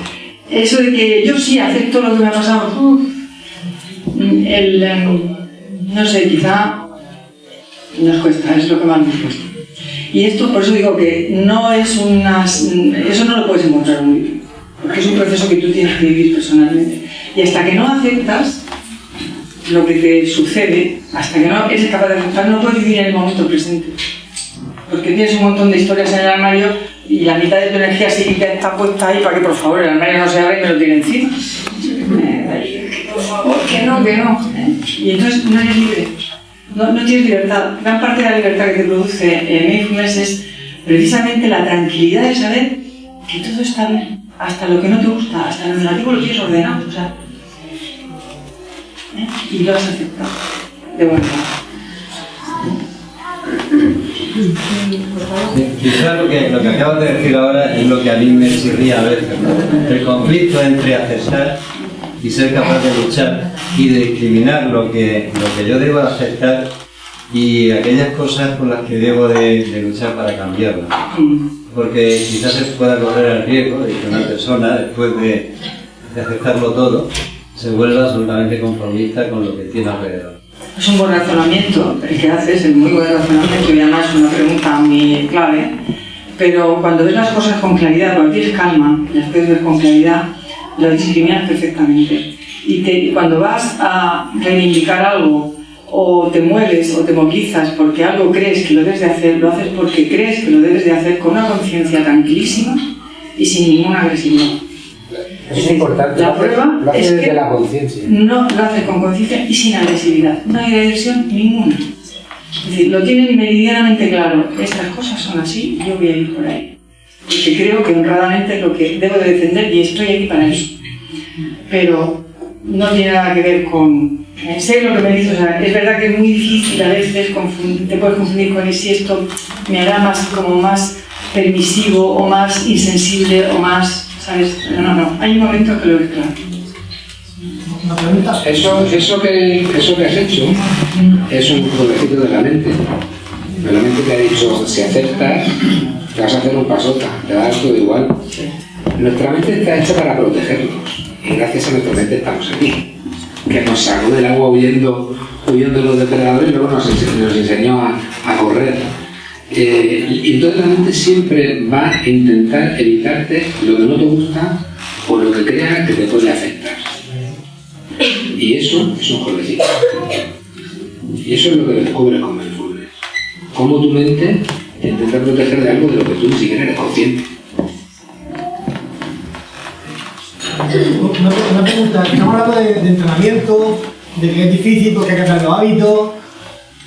Speaker 2: eso de que yo sí acepto lo que me ha pasado, uf, el, em, no sé, quizá nos cuesta, es lo que más nos cuesta. Y esto, por eso digo que no es unas, eso no lo puedes encontrar muy bien, porque es un proceso que tú tienes que vivir personalmente. Y hasta que no aceptas lo que te sucede, hasta que no eres capaz de aceptar, no puedes vivir en el momento presente porque tienes un montón de historias en el armario y la mitad de tu energía psíquica está puesta ahí para que por favor el armario no se abra y me lo tire encima. Eh, por favor, que no, que no. ¿eh? Y entonces no eres libre, no, no tienes libertad. Gran parte de la libertad que te produce eh, Mindfulness es precisamente la tranquilidad de saber que todo está bien, hasta lo que no te gusta, hasta lo negativo lo tienes ordenado. O sea, ¿eh? Y lo has aceptado de buena.
Speaker 10: Quizás lo que, lo que acabas de decir ahora es lo que a mí me chirría a veces. El conflicto entre aceptar y ser capaz de luchar y de discriminar lo que, lo que yo debo aceptar y aquellas cosas por las que debo de, de luchar para cambiarlas. Porque quizás se pueda correr el riesgo de que una persona, después de, de aceptarlo todo, se vuelva absolutamente conformista con lo que tiene alrededor.
Speaker 2: Es un buen razonamiento el que haces, es muy buen razonamiento y además es una pregunta muy clave. Pero cuando ves las cosas con claridad, cuando tienes calma, las puedes ver con claridad, lo discriminas perfectamente. Y te- cuando vas a reivindicar algo, o te mueves o te movilizas porque algo crees que lo debes de hacer, lo haces porque crees que lo debes de hacer con una conciencia tranquilísima y sin ninguna agresividad.
Speaker 3: Eso es importante.
Speaker 2: La prueba
Speaker 3: lo haces
Speaker 2: es
Speaker 3: desde
Speaker 2: que-
Speaker 3: la conciencia.
Speaker 2: No lo haces con conciencia y sin agresividad. No hay agresión ninguna. Es decir, lo tienen meridianamente claro. Estas cosas son así, yo voy a ir por ahí. Porque creo que honradamente es lo que debo de defender y estoy aquí para eso. Pero no tiene nada que ver con... eh, Sé lo que me dices, o sea, es verdad que es muy difícil a veces, te puedes confundir con si esto me hará más, como más permisivo o más insensible o más, ¿sabes? No, no, no. Hay momentos que lo ves claro.
Speaker 3: Eso, eso, que, eso que has hecho es un jueguecito de la mente. De la mente te ha dicho, si aceptas, te vas a hacer un pasota, te va a dar todo igual. Nuestra mente está hecha para protegernos. Y gracias a nuestra mente estamos aquí. Que nos sacó del agua huyendo, huyendo de los depredadores y luego nos, ense- nos enseñó a, a correr. Eh, y entonces la mente siempre va a intentar evitarte lo que no te gusta o lo que crea que te puede afectar. Y eso es un jueguecito. Y eso es lo que descubres con mindfulness. Cómo tu mente te intenta proteger de algo de lo que tú ni siquiera eres consciente.
Speaker 11: Una, una pregunta, estamos hablando de, entrenamiento, de que es difícil porque hay que cambiar los hábitos,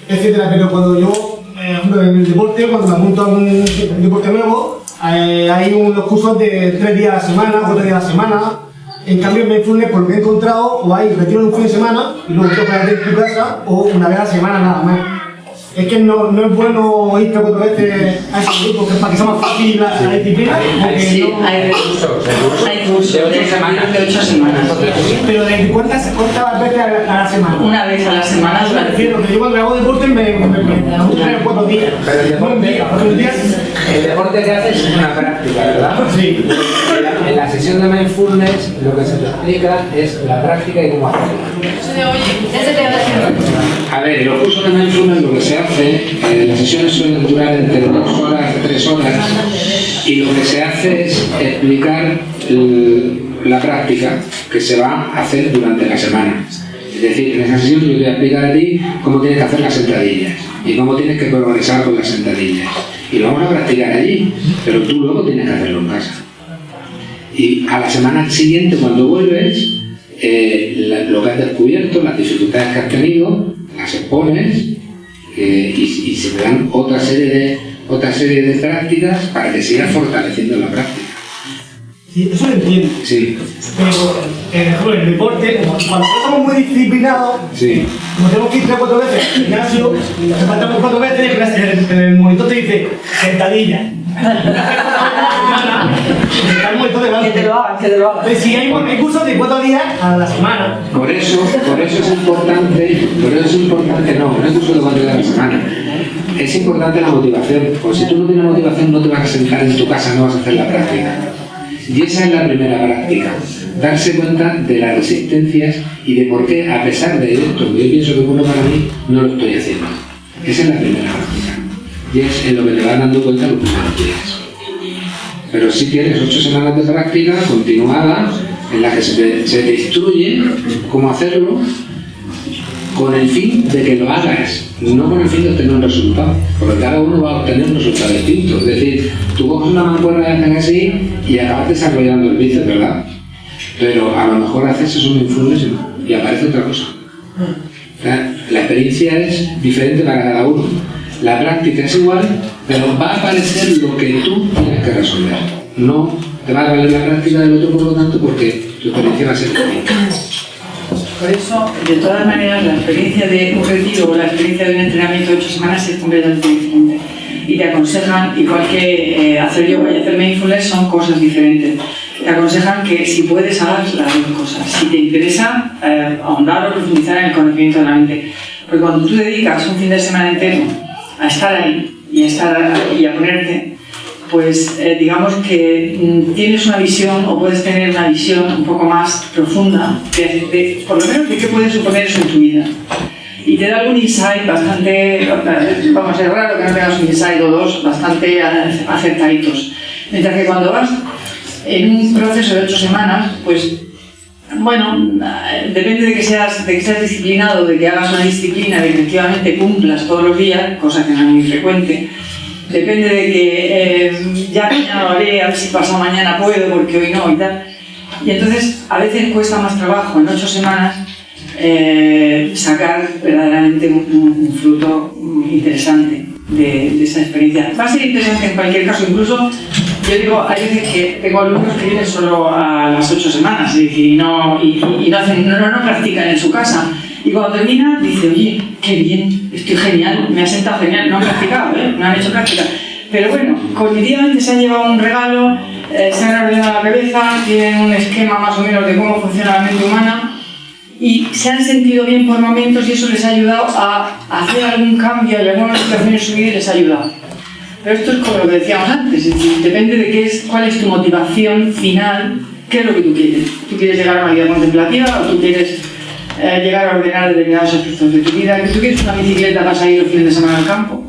Speaker 11: etcétera, pero cuando yo, eh, en el deporte, cuando me apunto a un deporte nuevo, eh, hay unos cursos de tres días a la semana, cuatro días a la semana. En cambio, en Mindfulness, por lo he encontrado, o hay retiro un fin de semana y luego quedas en tu casa, o una vez a la semana nada más. Es que no, no es bueno ir tres o cuatro veces a ese grupo que es para que sea más fácil la, la disciplina. porque
Speaker 2: Sí,
Speaker 11: no-
Speaker 2: hay recursos. Hay cursos de ocho semanas, de ocho semanas.
Speaker 11: pero ¿desde cuántas ¿cuántas veces a la, a la semana?
Speaker 2: Una vez a la semana
Speaker 11: Me
Speaker 2: durante
Speaker 11: que yo cuando hago deporte me, me, me, cuatro días.
Speaker 3: Pero el deporte,
Speaker 11: día, otros días.
Speaker 3: el deporte que haces es una práctica, ¿verdad?
Speaker 11: Sí.
Speaker 3: En la- sesión de mindfulness lo que se te explica es la práctica y cómo
Speaker 8: voy a
Speaker 3: ver, en los cursos de mindfulness lo que se hace, eh, las sesiones suelen durar entre dos horas tres horas, y lo que se hace es explicar la práctica que se va a hacer durante la semana. Es decir, en esa sesión yo te voy a explicar a ti cómo tienes que hacer las sentadillas y cómo tienes que progresar con las sentadillas. Y lo vamos a practicar allí, pero tú luego tienes que hacerlo en casa. Y a la semana siguiente, cuando vuelves, eh, lo que has descubierto, las dificultades que has tenido, las expones eh, y, y se te dan otra serie, de, otra serie de prácticas para que sigas fortaleciendo la práctica.
Speaker 11: Sí, eso lo entiendo.
Speaker 3: Sí,
Speaker 11: Pero, eh, el deporte, cuando estamos muy disciplinados,
Speaker 3: sí.
Speaker 11: como tenemos que ir tres o cuatro veces al gimnasio, nos faltamos cuatro veces, en el, en el monitor te dice sentadilla. Está el monitor delante.
Speaker 2: Que te lo hagan, que te lo hagan.
Speaker 11: Entonces, si hay, hay cursos de cuatro días a la semana,
Speaker 3: Por eso, por eso es importante, por eso es importante, no, no es curso de cuatro días a la semana. Es importante la motivación, porque si tú no tienes motivación no te vas a sentar en tu casa, no vas a hacer la práctica. Y esa es la primera práctica, darse cuenta de las resistencias y de por qué, a pesar de esto que yo pienso que es bueno para mí, no lo estoy haciendo. Esa es la primera práctica. Y es en lo que te vas dando cuenta los primeros días. Pero si tienes ocho semanas de práctica continuada en la que se te, instruye cómo hacerlo con el fin de que lo hagas, no con el fin de obtener un resultado, porque cada uno va a obtener un resultado distinto. Es decir, tú coges una mancuerna haces así y acabas desarrollando el bíceps, ¿verdad? Pero a lo mejor haces eso mindfulness y aparece otra cosa. La experiencia es diferente para cada uno. La práctica es igual, pero va a aparecer lo que tú que resolver. No te va a valer la práctica del otro, por lo tanto, porque tu experiencia va a ser distinta.
Speaker 2: Por eso, de todas maneras, la experiencia de un retiro o la experiencia de un entrenamiento de ocho semanas es completamente diferente. Y te aconsejan, igual que eh, hacer yoga y hacer mindfulness son cosas diferentes. Te aconsejan que si puedes hagas las dos cosas. Si te interesa eh, ahondar o profundizar en el conocimiento de la mente. Porque cuando tú dedicas un fin de semana entero a estar ahí y a, estar, y a ponerte, pues eh, digamos que mm, tienes una visión o puedes tener una visión un poco más profunda, de, por lo menos de qué puede suponer eso en tu vida. Y te da algún insight bastante, vamos a ser raro que no tengas un insight o dos bastante acertaditos. Mientras que cuando vas en un proceso de ocho semanas, pues bueno, depende de que seas, de que seas disciplinado, de que hagas una disciplina, de que efectivamente cumplas todos los días, cosa que no es muy frecuente. Depende de que eh, ya mañana lo haré, a ver si pasado mañana puedo, porque hoy no y tal. Y entonces a veces cuesta más trabajo en ocho semanas eh, sacar verdaderamente un, fruto interesante de, esa experiencia. Va a ser interesante en cualquier caso, incluso yo digo, hay veces que tengo alumnos que vienen solo a las ocho semanas y, no, y, no, hacen, no practican en su casa. Y cuando termina, dice, oye, qué bien, estoy genial, me ha sentado genial, no han practicado, ¿eh? no han hecho práctica. Pero bueno, cognitivamente se han llevado un regalo, eh, se han ordenado la cabeza, tienen un esquema más o menos de cómo funciona la mente humana y se han sentido bien por momentos y eso les ha ayudado a hacer algún cambio y alguna situación en su vida y les ha ayudado. Pero esto es como lo que decíamos antes, es decir, depende de qué es, cuál es tu motivación final, qué es lo que tú quieres. ¿Tú quieres llegar a una vida contemplativa o tú quieres eh, llegar a ordenar determinados aspectos de tu vida? ¿Que tú quieres una bicicleta para salir los fines de semana al campo?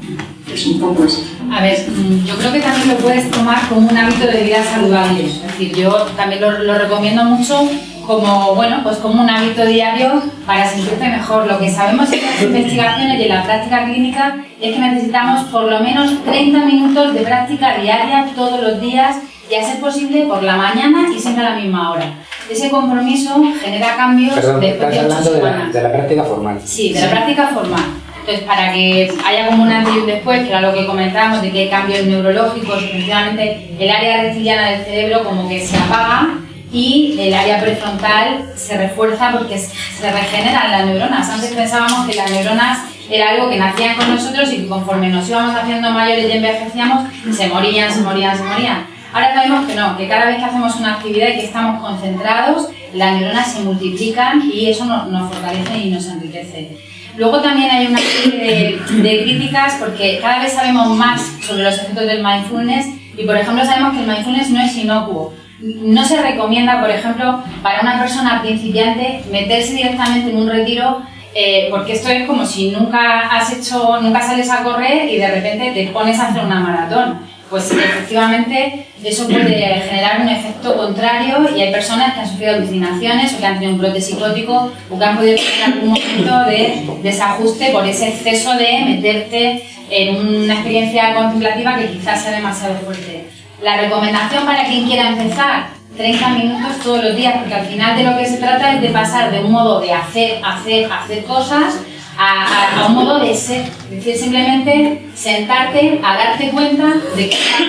Speaker 2: Es un poco eso.
Speaker 8: A ver, mm, yo creo que también lo puedes tomar como un hábito de vida saludable. Es decir, yo también lo, lo recomiendo mucho como, bueno, pues como un hábito diario para sentirte mejor. Lo que sabemos en las investigaciones y en la práctica clínica es que necesitamos por lo menos 30 minutos de práctica diaria todos los días y a ser posible por la mañana y siempre a la misma hora. Ese compromiso genera cambios
Speaker 3: Perdón,
Speaker 8: después de ocho
Speaker 3: de la, de la práctica formal.
Speaker 8: Sí, de la práctica formal. Entonces, para que haya como un antes y un después, que era lo que comentábamos, de que hay cambios neurológicos, efectivamente el área reptiliana del cerebro como que se apaga y el área prefrontal se refuerza porque se se regeneran las neuronas. Antes pensábamos que las neuronas era algo que nacían con nosotros y que conforme nos íbamos haciendo mayores y envejecíamos, se morían, se morían, se morían. Ahora sabemos que no, que cada vez que hacemos una actividad y que estamos concentrados, las neuronas se multiplican y eso nos, fortalece y nos enriquece. Luego también hay una serie de, de críticas porque cada vez sabemos más sobre los efectos del mindfulness y, por ejemplo, sabemos que el mindfulness no es inocuo. No se recomienda, por ejemplo, para una persona principiante meterse directamente en un retiro eh, porque esto es como si nunca has hecho, nunca sales a correr y de repente te pones a hacer una maratón. Pues efectivamente eso puede generar un efecto contrario y hay personas que han sufrido alucinaciones o que han tenido un brote psicótico o que han podido tener algún momento de desajuste por ese exceso de meterte en una experiencia contemplativa que quizás sea demasiado fuerte. La recomendación para quien quiera empezar, 30 minutos todos los días, porque al final de lo que se trata es de pasar de un modo de hacer, hacer, hacer cosas a, a- un modo de ser. Es decir, simplemente sentarte a darte cuenta de que estás.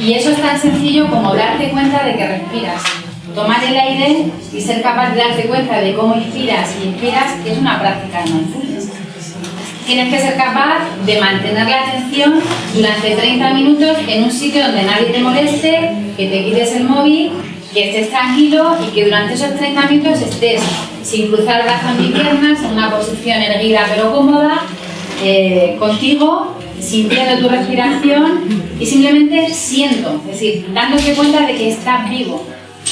Speaker 8: Y eso es tan sencillo como darte cuenta de que respiras. Tomar el aire y ser capaz de darte cuenta de cómo inspiras y expiras es una práctica de mindfulness. Tienes que ser capaz de mantener la atención durante 30 minutos en un sitio donde nadie te moleste, que te quites el móvil, que estés tranquilo y que durante esos 30 minutos estés sin cruzar brazos ni piernas, en una posición erguida pero cómoda, eh, contigo, sintiendo tu respiración y simplemente siendo, es decir, dándote cuenta de que estás vivo.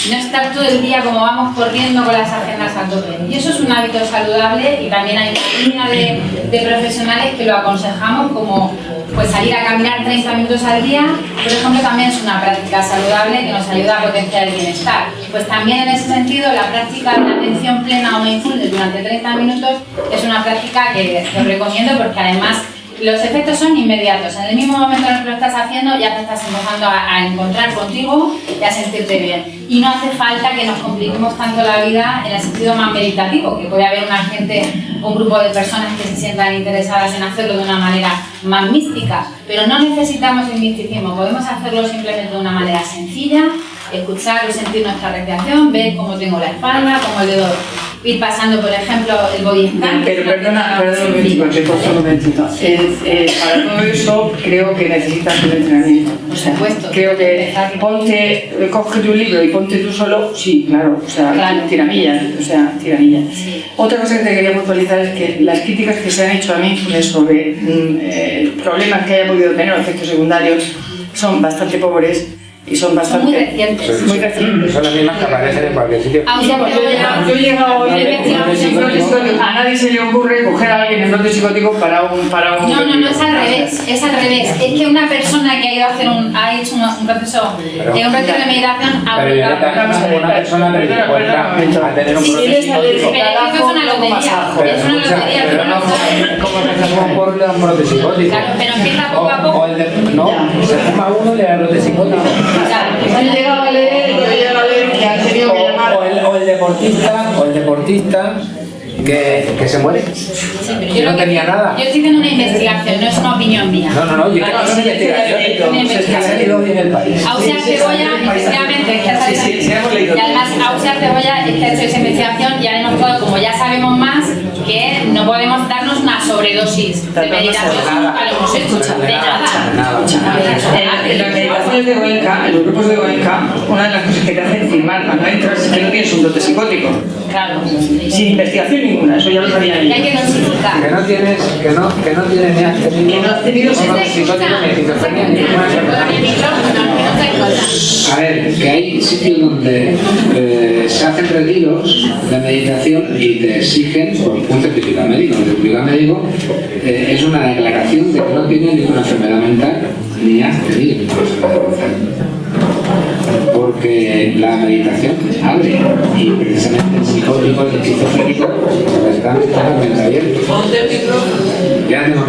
Speaker 8: No estar todo el día como vamos corriendo con las agendas a tope. Y eso es un hábito saludable y también hay una de, de profesionales que lo aconsejamos como pues salir a caminar 30 minutos al día, por ejemplo, también es una práctica saludable que nos ayuda a potenciar el bienestar. Pues también en ese sentido la práctica de atención plena o mindfulness durante 30 minutos es una práctica que os recomiendo porque además los efectos son inmediatos. En el mismo momento en el que lo estás haciendo, ya te estás empezando a, a encontrar contigo y a sentirte bien. Y no hace falta que nos compliquemos tanto la vida en el sentido más meditativo, que puede haber una gente, un grupo de personas que se sientan interesadas en hacerlo de una manera más mística. Pero no necesitamos el misticismo, podemos hacerlo simplemente de una manera sencilla, escuchar o sentir nuestra respiración, ver cómo tengo la espalda, cómo el dedo ir pasando, por ejemplo, el body scan.
Speaker 2: Pero perdona, perdona un momentito, te un momentito. Eh, para todo eso creo que necesitas un entrenamiento. O sea, creo que ponte, coge tu libro y ponte tú solo, sí, claro, o sea,
Speaker 8: Claro.
Speaker 2: tiramillas, o sea, tiramillas. Otra cosa que te quería puntualizar es que las críticas que se han hecho a mí sobre mm, eh, problemas que haya podido tener o efectos secundarios son bastante pobres y son bastante...
Speaker 8: muy recientes.
Speaker 2: Muy recientes.
Speaker 3: Son las mismas que aparecen en cualquier sitio.
Speaker 2: Pues yo he llegado- yo he llegado hoy psicótico. A nadie se le ocurre coger a alguien en brote psicótico para un... Para un
Speaker 8: No, no, no, es al revés, es al revés. Es que una persona que ha ido a hacer un, ha hecho un, un proceso,
Speaker 3: Pero-
Speaker 8: de un proceso de meditación
Speaker 3: Pero Violeta, como una persona predispuesta a tener un
Speaker 8: Sí,
Speaker 3: brote psicótico.
Speaker 8: Pero es que una lotería,
Speaker 3: Pero
Speaker 8: es una lotería,
Speaker 3: pero
Speaker 8: no
Speaker 3: como empezamos por un brote psicótico.
Speaker 8: Claro, pero empieza poco a poco.
Speaker 3: O el de- no, se fuma uno y le da brote psicótico.
Speaker 2: Yo he llegado a leer, yo he llegado a leer que han tenido que llamar...
Speaker 3: O el, o el deportista, o el deportista que, que se muere.
Speaker 8: Sí, pero
Speaker 3: Que
Speaker 8: yo
Speaker 3: no tenía nada.
Speaker 8: Yo estoy haciendo una investigación, no es una opinión mía.
Speaker 3: No, no, no, yo que
Speaker 8: es una
Speaker 3: Es que ha salido
Speaker 8: investigación.
Speaker 3: en el país.
Speaker 8: Ausia Cebolla, efectivamente, es que ha salido-
Speaker 3: sí, sí, hemos leído
Speaker 8: Y además, Ausia Cebolla es que ha hecho esa investigación y ha demostrado, como ya sabemos más, que no podemos darnos una sobredosis de meditación nunca lo hemos hecho. De nada.
Speaker 2: En, en las meditaciones de Goenka, en los grupos de Goenka, una de las cosas que te hacen firmar cuando entras es que no tienes un brote psicótico.
Speaker 8: Claro.
Speaker 2: Sin investigación ninguna, eso ya lo sabía yo.
Speaker 8: que
Speaker 3: no tienes, que no, que no tienes ni has tenido,
Speaker 2: Que no has tenido
Speaker 3: A ver, que hay sitios donde eh, se hacen retiros de meditación y te exigen por un certificado médico. El certificado médico eh, es una declaración de que no tienes ninguna enfermedad mental ni has tenido ninguna enfermedad mental. La meditación abre y precisamente el psicótico, el esquizofrénico, están totalmente abiertos. Ya tengo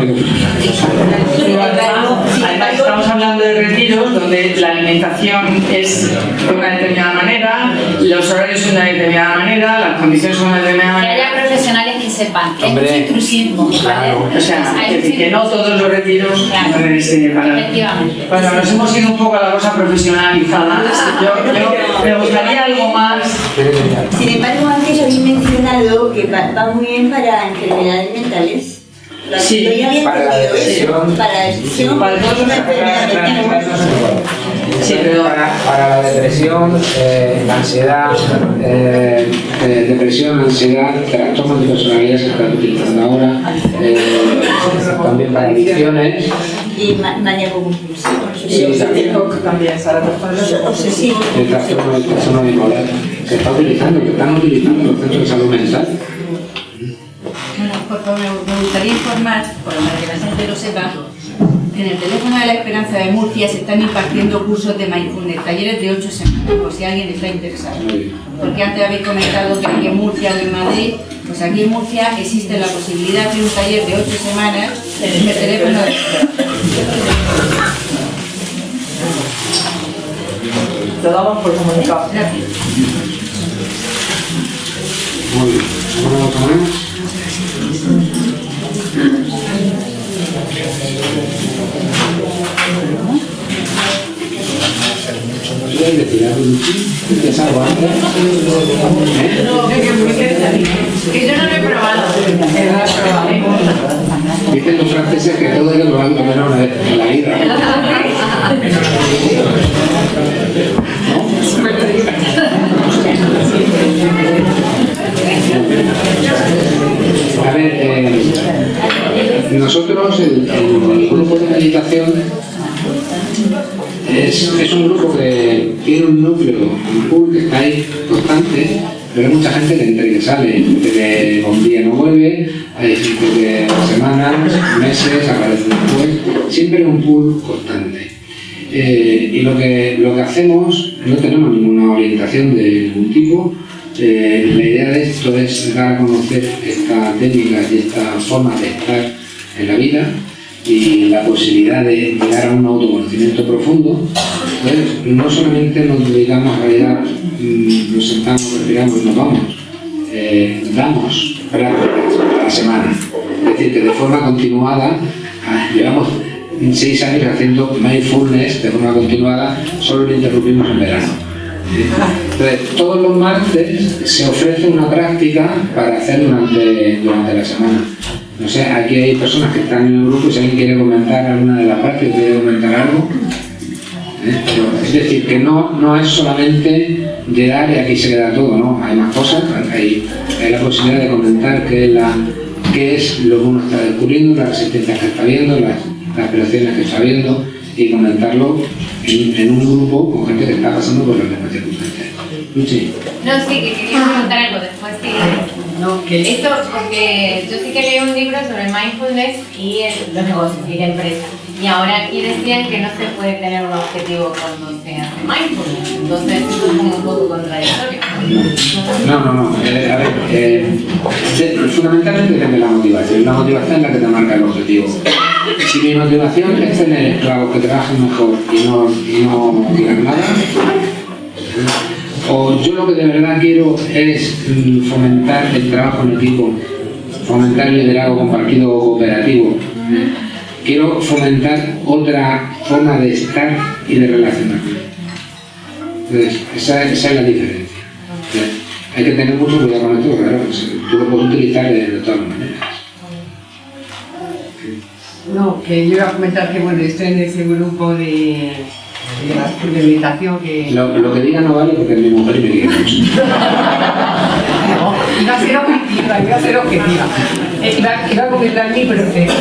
Speaker 2: además, estamos hablando de retiros donde la alimentación es de una determinada manera, los horarios son de una determinada manera, las condiciones son de una determinada
Speaker 8: Que
Speaker 2: manera.
Speaker 8: haya profesionales que sepan
Speaker 3: Hombre,
Speaker 8: mucho intrusismo, ¿vale?
Speaker 2: O sea,
Speaker 8: Hay
Speaker 2: es decir, que no todos los retiros
Speaker 8: Claro.
Speaker 2: para...
Speaker 8: Efectivamente.
Speaker 2: Bueno, nos hemos ido un poco a la cosa profesionalizada. Yo, yo me gustaría algo más.
Speaker 12: Sin embargo, antes habéis mencionado que va, va muy bien para enfermedades mentales.
Speaker 2: Sí,
Speaker 3: para la depresión.
Speaker 12: Para la depresión,
Speaker 2: Para.
Speaker 3: Sí, pero para, para la depresión, eh, la ansiedad, eh, eh, depresión, ansiedad, trastornos de personalidad se están utilizando ahora, eh, también para adicciones.
Speaker 12: Y ma maníaco compulsivo.
Speaker 3: Sí,
Speaker 2: también, Sara,
Speaker 12: Obsesivo.
Speaker 3: El trastorno del trastorno bipolar se está utilizando, que están utilizando los centros de salud mental.
Speaker 5: Bueno, por favor, me gustaría informar, por lo que la gente lo sepa, en el teléfono de la Esperanza de Murcia se están impartiendo cursos de mindfulness, talleres de 8 semanas, por si alguien está interesado. Porque antes habéis comentado que aquí en Murcia o en Madrid, pues aquí en Murcia existe la posibilidad de un taller de 8 semanas en el teléfono de la Esperanza.
Speaker 2: Lo damos por comunicado.
Speaker 5: Gracias.
Speaker 3: Muy bien.
Speaker 8: Que yo no lo he probado.
Speaker 3: Dicen los franceses que todo hay que probarlo menos una vez en la vida. A ver, eh, nosotros, el, grupo de meditación, es, es un grupo que tiene un núcleo, un pool que está ahí constante, pero hay mucha gente que entra y que sale, gente que un día no vuelve, hay gente que semanas, meses, aparece después, siempre un pool constante. Eh, y lo que, lo que hacemos, no tenemos ninguna orientación de ningún tipo, eh, la idea de esto es dar a conocer esta técnica y esta forma de estar en la vida y la posibilidad de llegar a un autoconocimiento profundo. Entonces, no solamente nos dedicamos a realidad, mm, nos sentamos, respiramos y nos vamos, eh, damos prácticas a la semana. Es decir, que de forma continuada, ah, llevamos seis años haciendo mindfulness de forma continuada, solo lo interrumpimos en verano. Entonces, todos los martes se ofrece una práctica para hacer durante, durante la semana. No sé, aquí hay personas que están en el grupo y si alguien quiere comentar alguna de las prácticas, quiere comentar algo. ¿eh? Es decir, que no, no es solamente llegar y aquí se queda todo, ¿no? Hay más cosas, hay, la posibilidad de comentar qué es, la, lo que uno está descubriendo, las resistencias que está viendo, las, las operaciones que está viendo y comentarlo en, un grupo con gente que está pasando por las
Speaker 8: No, sí, que quería preguntar algo después. Sí.
Speaker 2: No, que
Speaker 8: Esto, porque yo sí que leí un libro sobre mindfulness y el- los negocios y la empresa. Y ahora aquí decían que no se puede tener un objetivo cuando se hace mindfulness. Entonces, eso es como un poco contradictorio.
Speaker 3: No, no, no. eh, a ver, eh, fundamentalmente depende de la motivación. La motivación es la que te marca el objetivo. Si mi motivación es tener esclavos que trabajen mejor y no, y no tirar nada, o yo lo que de verdad quiero es mm, fomentar el trabajo en equipo, fomentar el liderazgo compartido cooperativo, quiero fomentar otra forma de estar y de relacionarme. Entonces, esa, esa es la diferencia. Hay que tener mucho cuidado con esto, claro, pues, tú lo puedes utilizar de, de todas maneras.
Speaker 13: No, que yo iba a comentar que bueno, estoy en ese grupo de, de, la- que...
Speaker 3: Lo, lo que diga no vale porque mi mujer me quiere mucho.
Speaker 13: Iba a ser objetiva, iba a ser objetiva. Eh, iba, iba a comentar mi proceso.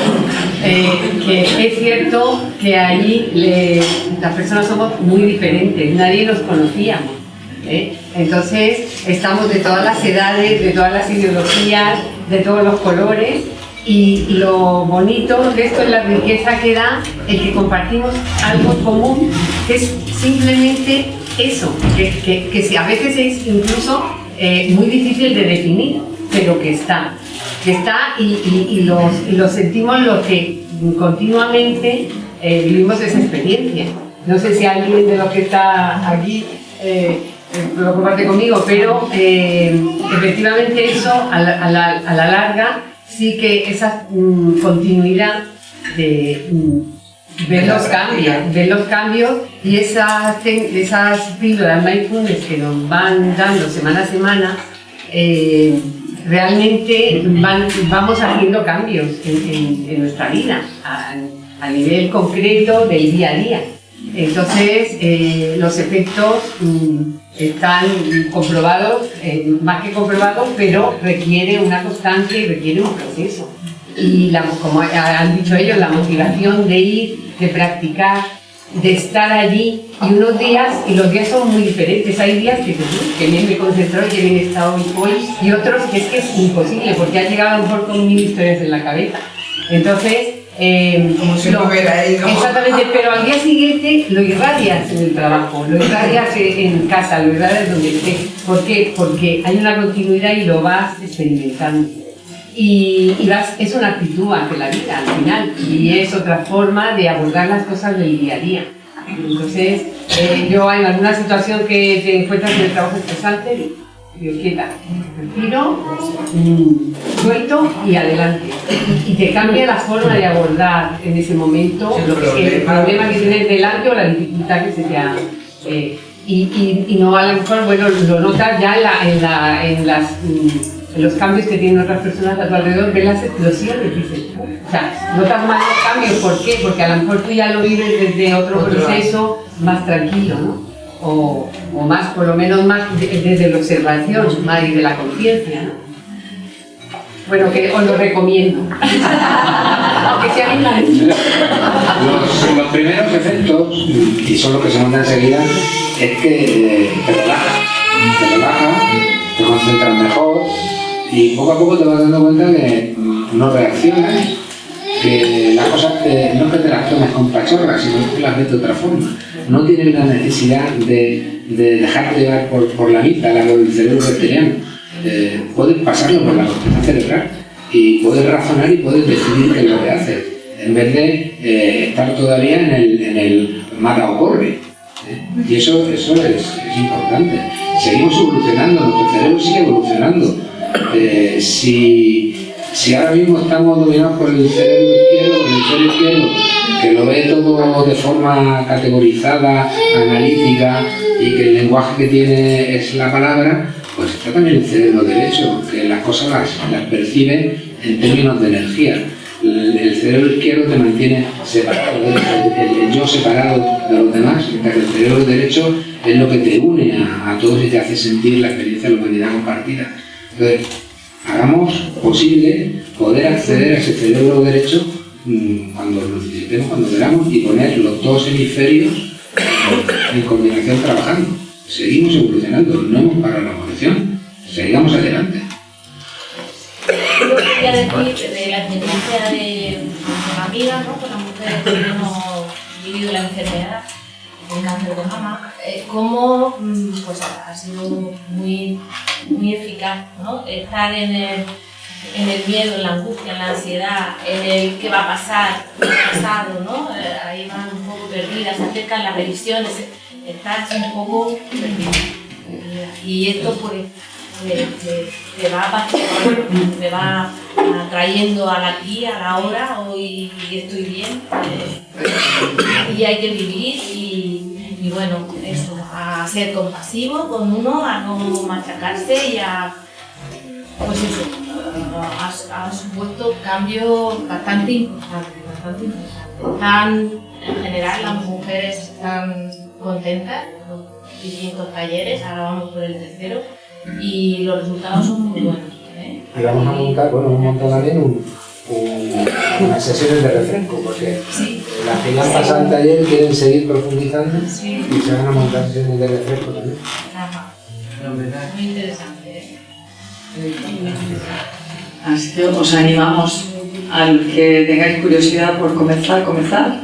Speaker 13: Eh, que es cierto que allí le- las personas somos muy diferentes, nadie nos conocíamos. ¿eh? Entonces estamos de todas las edades, de todas las ideologías, de todos los colores y lo bonito de esto es la riqueza que da el que compartimos algo común, que es simplemente eso, que, que, que a veces es incluso eh, muy difícil de definir, pero que está, que está y, y- y los, y sentimos los que continuamente eh, vivimos esa experiencia. No sé si alguien de los que está aquí eh, lo comparte conmigo, pero eh, efectivamente eso a la, a la- a la larga sí que esa mm, continuidad de mm, ver los cambios, ver los cambios y esas, esas píldoras mindfulness que nos van dando semana a semana, eh, realmente van- vamos haciendo cambios en, en- en nuestra vida a, a nivel concreto del día a día. Entonces, eh, los efectos mm, están comprobados, eh, más que comprobados, pero requiere una constancia y requiere un proceso. Y la- como han dicho ellos, la motivación de ir, de practicar, de estar allí y unos días, y los días son muy diferentes. Hay días que, dices, "Uy, que bien me he concentrado y que bien he estado hoy, hoy", y otros que es que es imposible porque has llegado a lo mejor con mil historias en la cabeza. Entonces, eh,
Speaker 6: Como si no
Speaker 13: lo-
Speaker 6: hubiera ido.
Speaker 13: Exactamente, pero al día siguiente lo irradias en el trabajo, lo irradias en casa, lo irradias donde estés. ¿Por qué? Porque hay una continuidad y lo vas experimentando. Y, y vas, es una actitud ante la vida al final y es otra forma de abordar las cosas del día a día. Entonces, eh, yo en alguna situación que te encuentras en el trabajo estresante, quieta, respiro, suelto y adelante. Y, te cambia la forma de abordar en ese momento
Speaker 6: El problema.
Speaker 13: que tienes delante o la dificultad que se te ha... eh, y, y- y no a lo mejor, bueno, lo notas ya en, la- en la- en las, mm, en los cambios que tienen otras personas a tu alrededor, ves las explosiones, dices, o sea, notas más los cambios, ¿por qué? Porque a lo mejor tú ya lo vives desde otro
Speaker 6: Otro
Speaker 13: proceso más tranquilo, ¿no? O, más, por lo menos más de- desde la observación, más desde la conciencia, ¿no? Bueno, que os lo recomiendo. Aunque sea bien
Speaker 3: Los, los primeros efectos, y son los que se notan enseguida, es que te relaja, te relaja, te concentras mejor y poco a poco te vas dando cuenta que no reaccionas, que las cosas te- no es que te las tomes con pachorras, sino que las ves de otra forma. No tienes la necesidad de, de dejarte llevar por, por la mitad, la del cerebro reptiliano. Eh, puedes pasarlo por la corteza cerebral y puedes razonar y puedes decidir qué es lo que haces, en vez de eh, estar todavía en el, en el mata o corre. ¿eh? Y eso, eso es, es importante. Seguimos evolucionando, nuestro cerebro sigue evolucionando. Eh, si, si ahora mismo estamos dominados por el cerebro izquierdo, el cerebro izquierdo, que lo ve todo de forma categorizada, analítica, y que el lenguaje que tiene es la palabra, pues está también el cerebro derecho, que las cosas las, las percibe en términos de energía. El, cerebro izquierdo te mantiene separado, el yo separado de los demás, mientras que el cerebro derecho es lo que te une a, a todos y te hace sentir la experiencia de la humanidad compartida. Entonces, hagamos posible poder acceder a ese cerebro derecho mm, cuando lo necesitemos, cuando queramos, y poner los dos hemisferios en coordinación trabajando. Seguimos evolucionando, no hemos parado la evolución, sigamos adelante.
Speaker 14: Quería decir de la experiencia de una amiga, ¿no? con la mujer que hemos vivido la enfermedad, el cáncer de mama, eh, cómo mm, pues, ha sido muy, muy eficaz ¿no? estar en el, en el miedo, en la angustia, en la ansiedad, en el qué va a pasar, qué ha pasado, ¿no? Eh, ahí van un poco perdidas, se acercan las revisiones, estás un poco perdida. Y esto pues te, va te va atrayendo al aquí, a la hora, hoy estoy bien, eh, y hay que vivir y, y bueno, eso, a ser compasivo con uno, a no machacarse y a, pues eso, ha, ha supuesto cambios bastante importantes, bastante importantes. Están, en general, las mujeres están contentas, los distintos talleres, ahora vamos por el tercero, y los resultados son muy buenos. ¿eh?
Speaker 3: Y vamos a montar, bueno, hemos montado también un, un- unas sesiones de refresco, porque las que ya han pasado el taller quieren seguir profundizando
Speaker 14: Sí.
Speaker 3: y se van a montar sesiones de refresco también.
Speaker 14: Ajá. Muy interesante. ¿eh?
Speaker 2: Así que os animamos a los que tengáis curiosidad por comenzar, comenzar.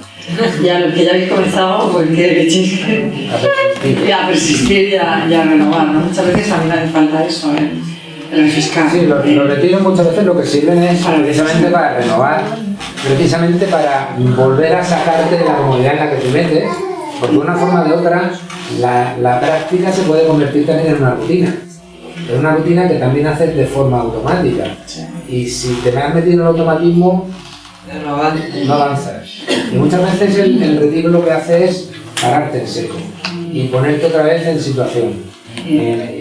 Speaker 2: Y a los que ya habéis comenzado, pues que le echéis y a persistir y a, y a renovar. ¿no? Muchas veces a mí me hace falta eso, el, el refrescar.
Speaker 3: Sí, los, los retiros muchas veces lo que sirven es precisamente para renovar, precisamente para volver a sacarte de la comodidad en la que te metes, porque de una forma o de otra la, la práctica se puede convertir también en una rutina. Es una rutina que también haces de forma automática. Y si te has metido en el automatismo, no avanzas. Y muchas veces el, el retiro lo que hace es pararte en seco y ponerte otra vez en situación. Eh,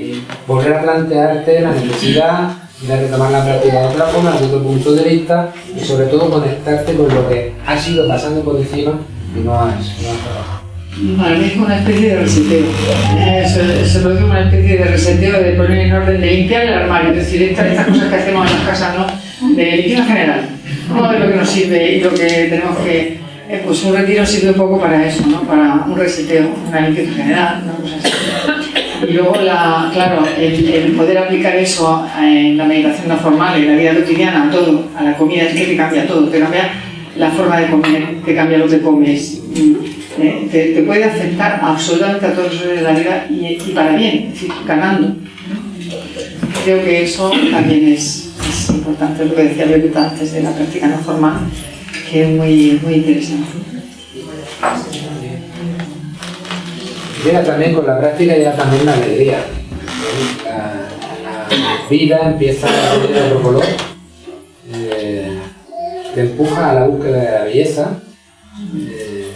Speaker 3: volver a plantearte la necesidad de retomar la práctica de otra forma, desde otro punto de vista y sobre todo conectarte con lo que has ido pasando por encima y no has, no has trabajado.
Speaker 2: Es una especie de reseteo. Eso lo digo una especie de reseteo, de poner en orden, de limpiar el armario. Es decir, estas, estas cosas que hacemos en las casas, ¿no? De limpieza general. Vamos a lo que nos sirve y lo que tenemos que. eh, pues un retiro sirve un poco para eso, ¿no? Para un reseteo, una limpieza general, una cosa así. Y luego, la, claro, el, poder aplicar eso en la meditación no formal, en la vida cotidiana, a todo, a la comida, es que te cambia todo, te cambia la forma de comer, te cambia lo que comes, mm, eh, te, puede afectar absolutamente a todos los de la vida y, para bien, es decir, ganando. Creo que eso también es, es importante, lo que decía Violeta antes de la práctica no formal, que es muy, muy interesante.
Speaker 3: También con la práctica, llega también la alegría. La, vida empieza a tener otro color, eh, te empuja a la búsqueda de la belleza eh,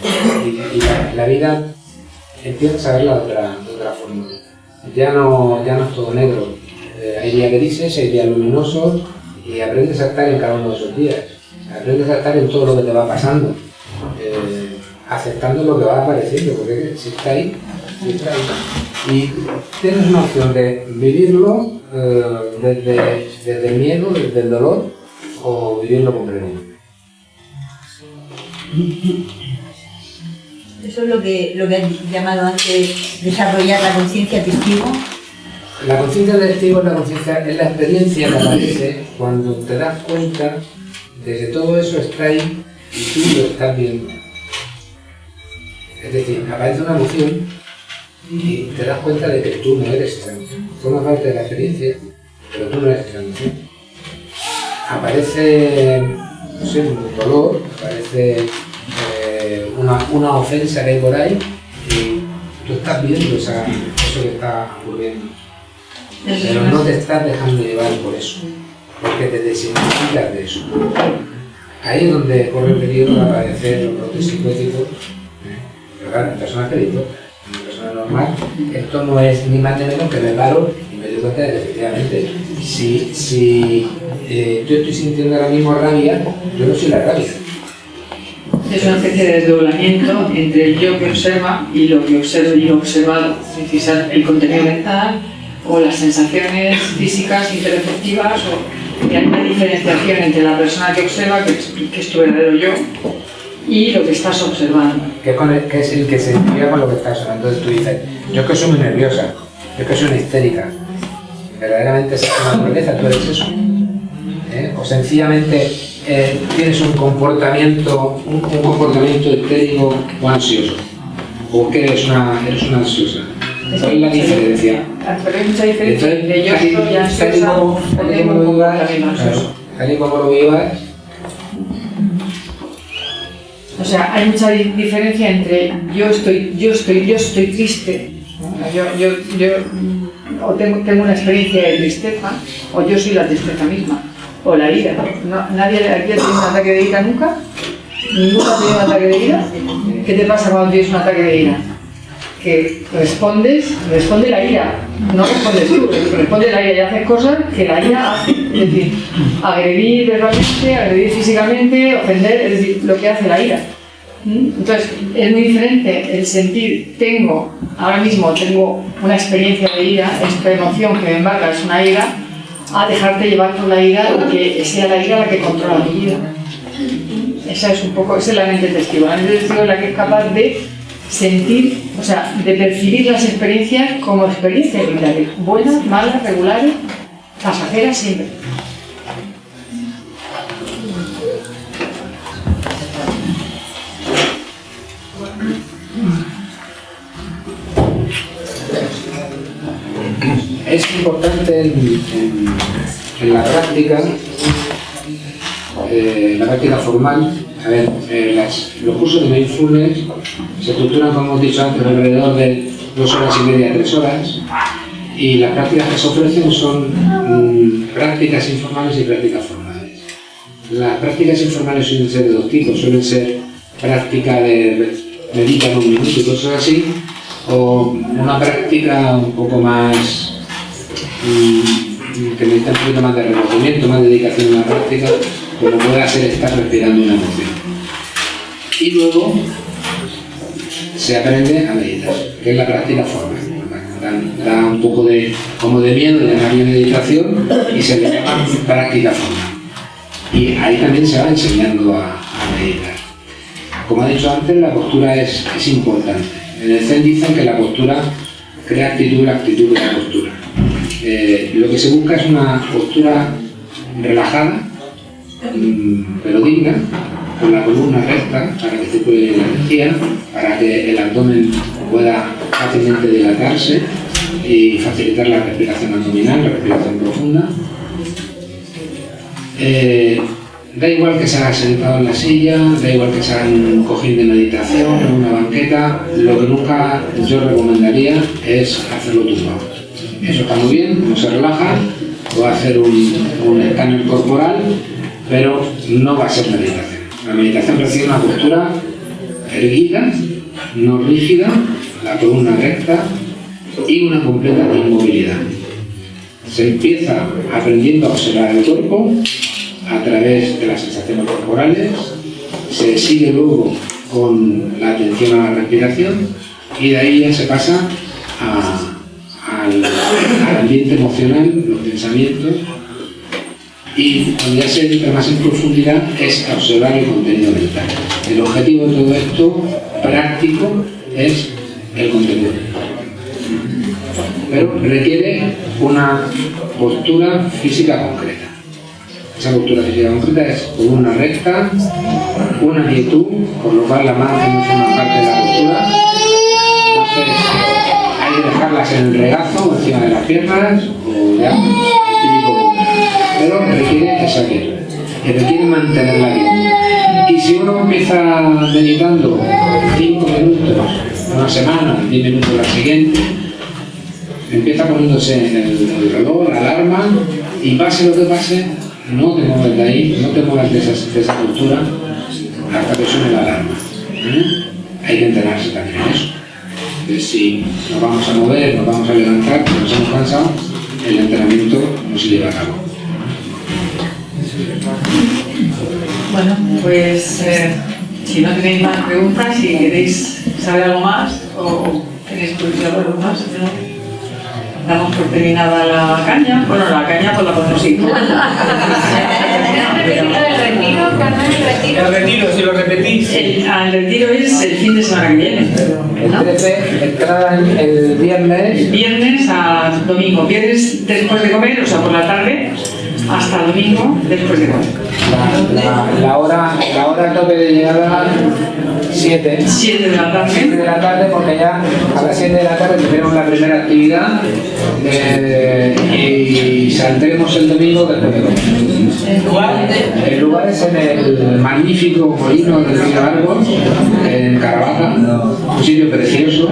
Speaker 3: y, la, vida empiezas a verla de otra, de otra forma. Ya no, ya no es todo negro. Eh, hay días grises, hay días luminosos y aprendes a estar en cada uno de esos días. Aprendes a estar en todo lo que te va pasando. aceptando lo que va apareciendo, porque si está ahí. Y tienes una opción de vivirlo eh, desde, desde el miedo, desde el dolor, o vivirlo comprendiendo.
Speaker 5: Eso es lo que, lo que has llamado antes desarrollar la conciencia testigo.
Speaker 3: La conciencia testigo es la conciencia, es la experiencia que aparece cuando te das cuenta de que todo eso está ahí y tú lo estás viendo. Es decir, aparece una emoción y te das cuenta de que tú no eres esa emoción. Forma parte de la experiencia, pero tú no eres esa emoción. Aparece, no sé, un dolor, aparece eh, una, una ofensa que hay por ahí y tú estás viendo esa, eso que está ocurriendo. Pero no te estás dejando llevar por eso, porque te desidentificas de eso. Ahí es donde corre el peligro de aparecer los brotes psicóticos. ¿eh? Pero claro, en personas persona normal, esto no es ni más ni menos que me paro y me doy cuenta de que efectivamente, si, si eh, yo estoy sintiendo ahora mismo rabia, yo no soy la rabia.
Speaker 2: Es una especie de desdoblamiento entre el yo que observa y lo que observo y lo observado. Decir, el contenido mental o las sensaciones físicas, interefectivas, o y hay una diferenciación entre la persona que observa, que es, que es tu verdadero yo, y lo que estás observando.
Speaker 3: que, con el- que es el que se identifica con lo que estás hablando. Entonces tú dices, yo es que soy muy nerviosa, yo es que soy una histérica. Verdaderamente es tu naturaleza, tú eres eso. ¿Eh? O sencillamente eh, tienes un comportamiento, un, un comportamiento histérico o ansioso. O que eres una, eres una ansiosa. ¿Cuál es la diferencia?
Speaker 2: Pero hay mucha diferencia
Speaker 3: Entonces,
Speaker 2: entre yo soy ansiosa o tengo un comportamiento ansioso.
Speaker 3: tal y como lo vivas,
Speaker 2: O sea, hay mucha di- diferencia entre yo estoy, yo estoy, yo estoy triste, yo, yo, yo mm, o tengo, tengo una experiencia de tristeza, o yo soy la tristeza misma, o la ira. ¿Nadie aquí ha tenido un ataque de ira nunca? ¿Ninguno ha tenido un ataque de ira? ¿Qué te pasa cuando tienes un ataque de ira? Que respondes, responde la ira, no respondes tú, responde la ira y haces cosas que la ira hace. Es decir, agredir verbalmente, agredir físicamente, ofender, es decir, lo que hace la ira. Entonces, es muy diferente el sentir, tengo, ahora mismo tengo una experiencia de ira, esta emoción que me embarga es una ira, a dejarte llevar por la ira y que sea la ira la que controla mi vida. Esa es un poco, esa es la mente testigo. La mente testigo es la que es capaz de sentir, o sea, de percibir las experiencias como experiencias vitales, buenas, malas, regulares, pasajeras siempre.
Speaker 3: es importante en, la práctica, eh, la práctica formal, a ver, eh, los cursos de mindfulness se estructuran, como hemos dicho antes, alrededor de dos horas y media, tres horas, y las prácticas que se ofrecen son mm, prácticas informales y prácticas formales. Las prácticas informales suelen ser de dos tipos, suelen ser práctica de medita en un minuto y cosas así, o una práctica un poco más mm, que necesita un poquito más de recogimiento, más dedicación a la práctica, como puede ser estar respirando una emoción. Y luego se aprende a meditar, que es la práctica formal. Da, un poco de, como de miedo de llamarle meditación y se le llama práctica formal. Y ahí también se va enseñando a, meditar. Como he dicho antes, la postura es, es importante. En el Zen dicen que la postura crea actitud, la actitud crea postura. Eh, lo que se busca es una postura relajada, digna, con la columna recta para que circule la energía, para que el abdomen pueda fácilmente dilatarse y facilitar la respiración abdominal, la respiración profunda. Eh, da igual que se haga sentado en la silla, da igual que se haga en un cojín de meditación, en una banqueta, lo que nunca yo recomendaría es hacerlo tumbado. Eso está muy bien, no se relaja, puede hacer un, un escáner corporal, pero no va a ser meditación. La meditación requiere una postura erguida, no rígida, la columna recta y una completa inmovilidad. Se empieza aprendiendo a observar el cuerpo a través de las sensaciones corporales, se sigue luego con la atención a la respiración y de ahí ya se pasa al ambiente emocional, los pensamientos y cuando ya se entra más en profundidad es observar el contenido mental. El objetivo de todo esto práctico es el contenido. Pero requiere una postura física concreta. Esa postura física concreta es columna recta, una quietud, por lo cual la mano no forma parte de la postura. Entonces hay que dejarlas en el regazo encima de las piernas o ya. Pero requiere esa quietud, que requiere mantenerla bien. Y si uno empieza meditando 5 minutos una semana, 10 minutos la siguiente, empieza poniéndose el, el reloj, la alarma, y pase lo que pase, no te mueves de ahí, no te muevas de esa, de postura hasta que suene la alarma. ¿eh? Hay que entrenarse también en eso. Entonces, si nos vamos a mover, nos vamos a levantar, nos hemos cansado, el entrenamiento no se lleva a cabo.
Speaker 2: Bueno, pues eh, si no tenéis más preguntas, si queréis saber algo más o tenéis curiosidad por algo más, ¿no? damos por terminada la caña. Bueno, la caña pues la podemos ir.
Speaker 4: El retiro, si lo repetís.
Speaker 2: El, retiro es el fin de semana que viene.
Speaker 3: El 13 entrada el, el viernes.
Speaker 2: Viernes a domingo. Viernes después de comer, o sea, por la tarde, hasta domingo después de comer.
Speaker 3: La, hora, la hora tope de llegada 7.
Speaker 2: 7 de la tarde.
Speaker 3: 7 de la tarde porque ya a las 7 de la tarde tenemos la primera actividad eh, y saldremos el domingo después de comer.
Speaker 4: ¿El lugar?
Speaker 3: El lugar es en el magnífico molino del Río Árbol, en Caravaca, un sitio precioso.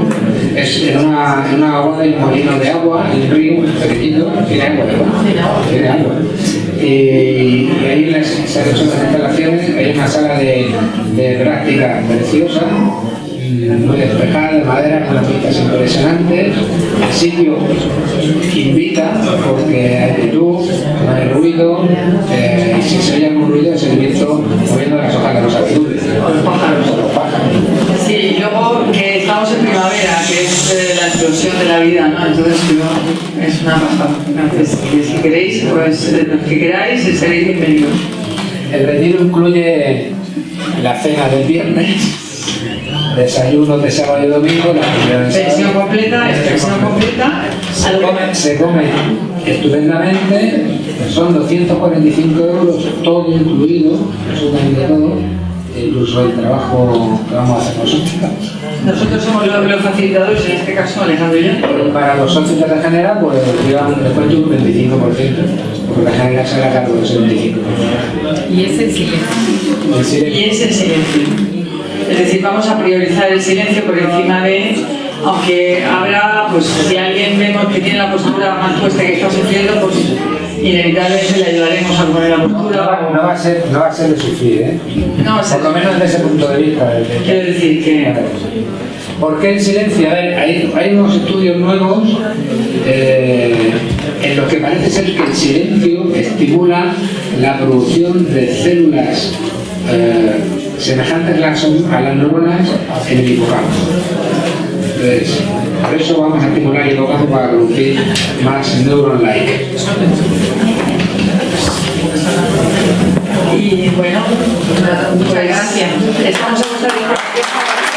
Speaker 3: Es en una, en una aguada y un molino de agua, en un río pequeñito, tiene agua, ¿verdad? Tiene agua. Y, ahí les- se han hecho las instalaciones, hay una sala de, de práctica preciosa, muy despejada, de madera, con las vistas impresionantes. El sitio invita porque hay luz, no hay ruido, eh, y si se oye algún ruido es el viento moviendo las hojas de los abedules. Los pájaros. Los pájaros.
Speaker 2: Sí, luego estamos en primavera, que es eh, la explosión de la vida, ¿no? Entonces yo- es una pasada. Entonces, si queréis, pues eh, los que queráis, seréis bienvenidos.
Speaker 3: El retiro incluye la cena del viernes, desayuno de sábado y domingo, la primera de
Speaker 2: Pensión completa, pensión completa.
Speaker 3: Se come, se come estupendamente, son 245 euros, todo incluido, absolutamente todo, incluso el trabajo que vamos a hacer nosotros.
Speaker 2: Nosotros somos los, los facilitadores, en este caso Alejandro y yo.
Speaker 3: Para los socios de la General, pues llevan un descuento de un 25%, porque la General se hará cargo de ese 25%.
Speaker 13: Y es el silencio.
Speaker 3: El silencio.
Speaker 2: Y es el silencio. Es decir, vamos a priorizar el silencio por encima de, aunque habrá, pues si alguien vemos que tiene la postura más puesta que está sufriendo, pues inevitablemente le ayudaremos a poner la postura.
Speaker 3: no va a ser, no va a ser de sufrir, ¿eh?
Speaker 2: No va a ser-
Speaker 3: Por lo menos desde ese punto de vista. de-
Speaker 2: Quiero decir que
Speaker 3: ¿Por qué el silencio? A ver, hay, hay unos estudios nuevos eh, en los que parece ser que el silencio estimula la producción de células eh, semejantes a las neuronas en el hipocampo. Entonces, por eso vamos a estimular el hipocampo para producir más neuron-like.
Speaker 2: Y bueno, muchas gracias. Estamos a vuestra disposición.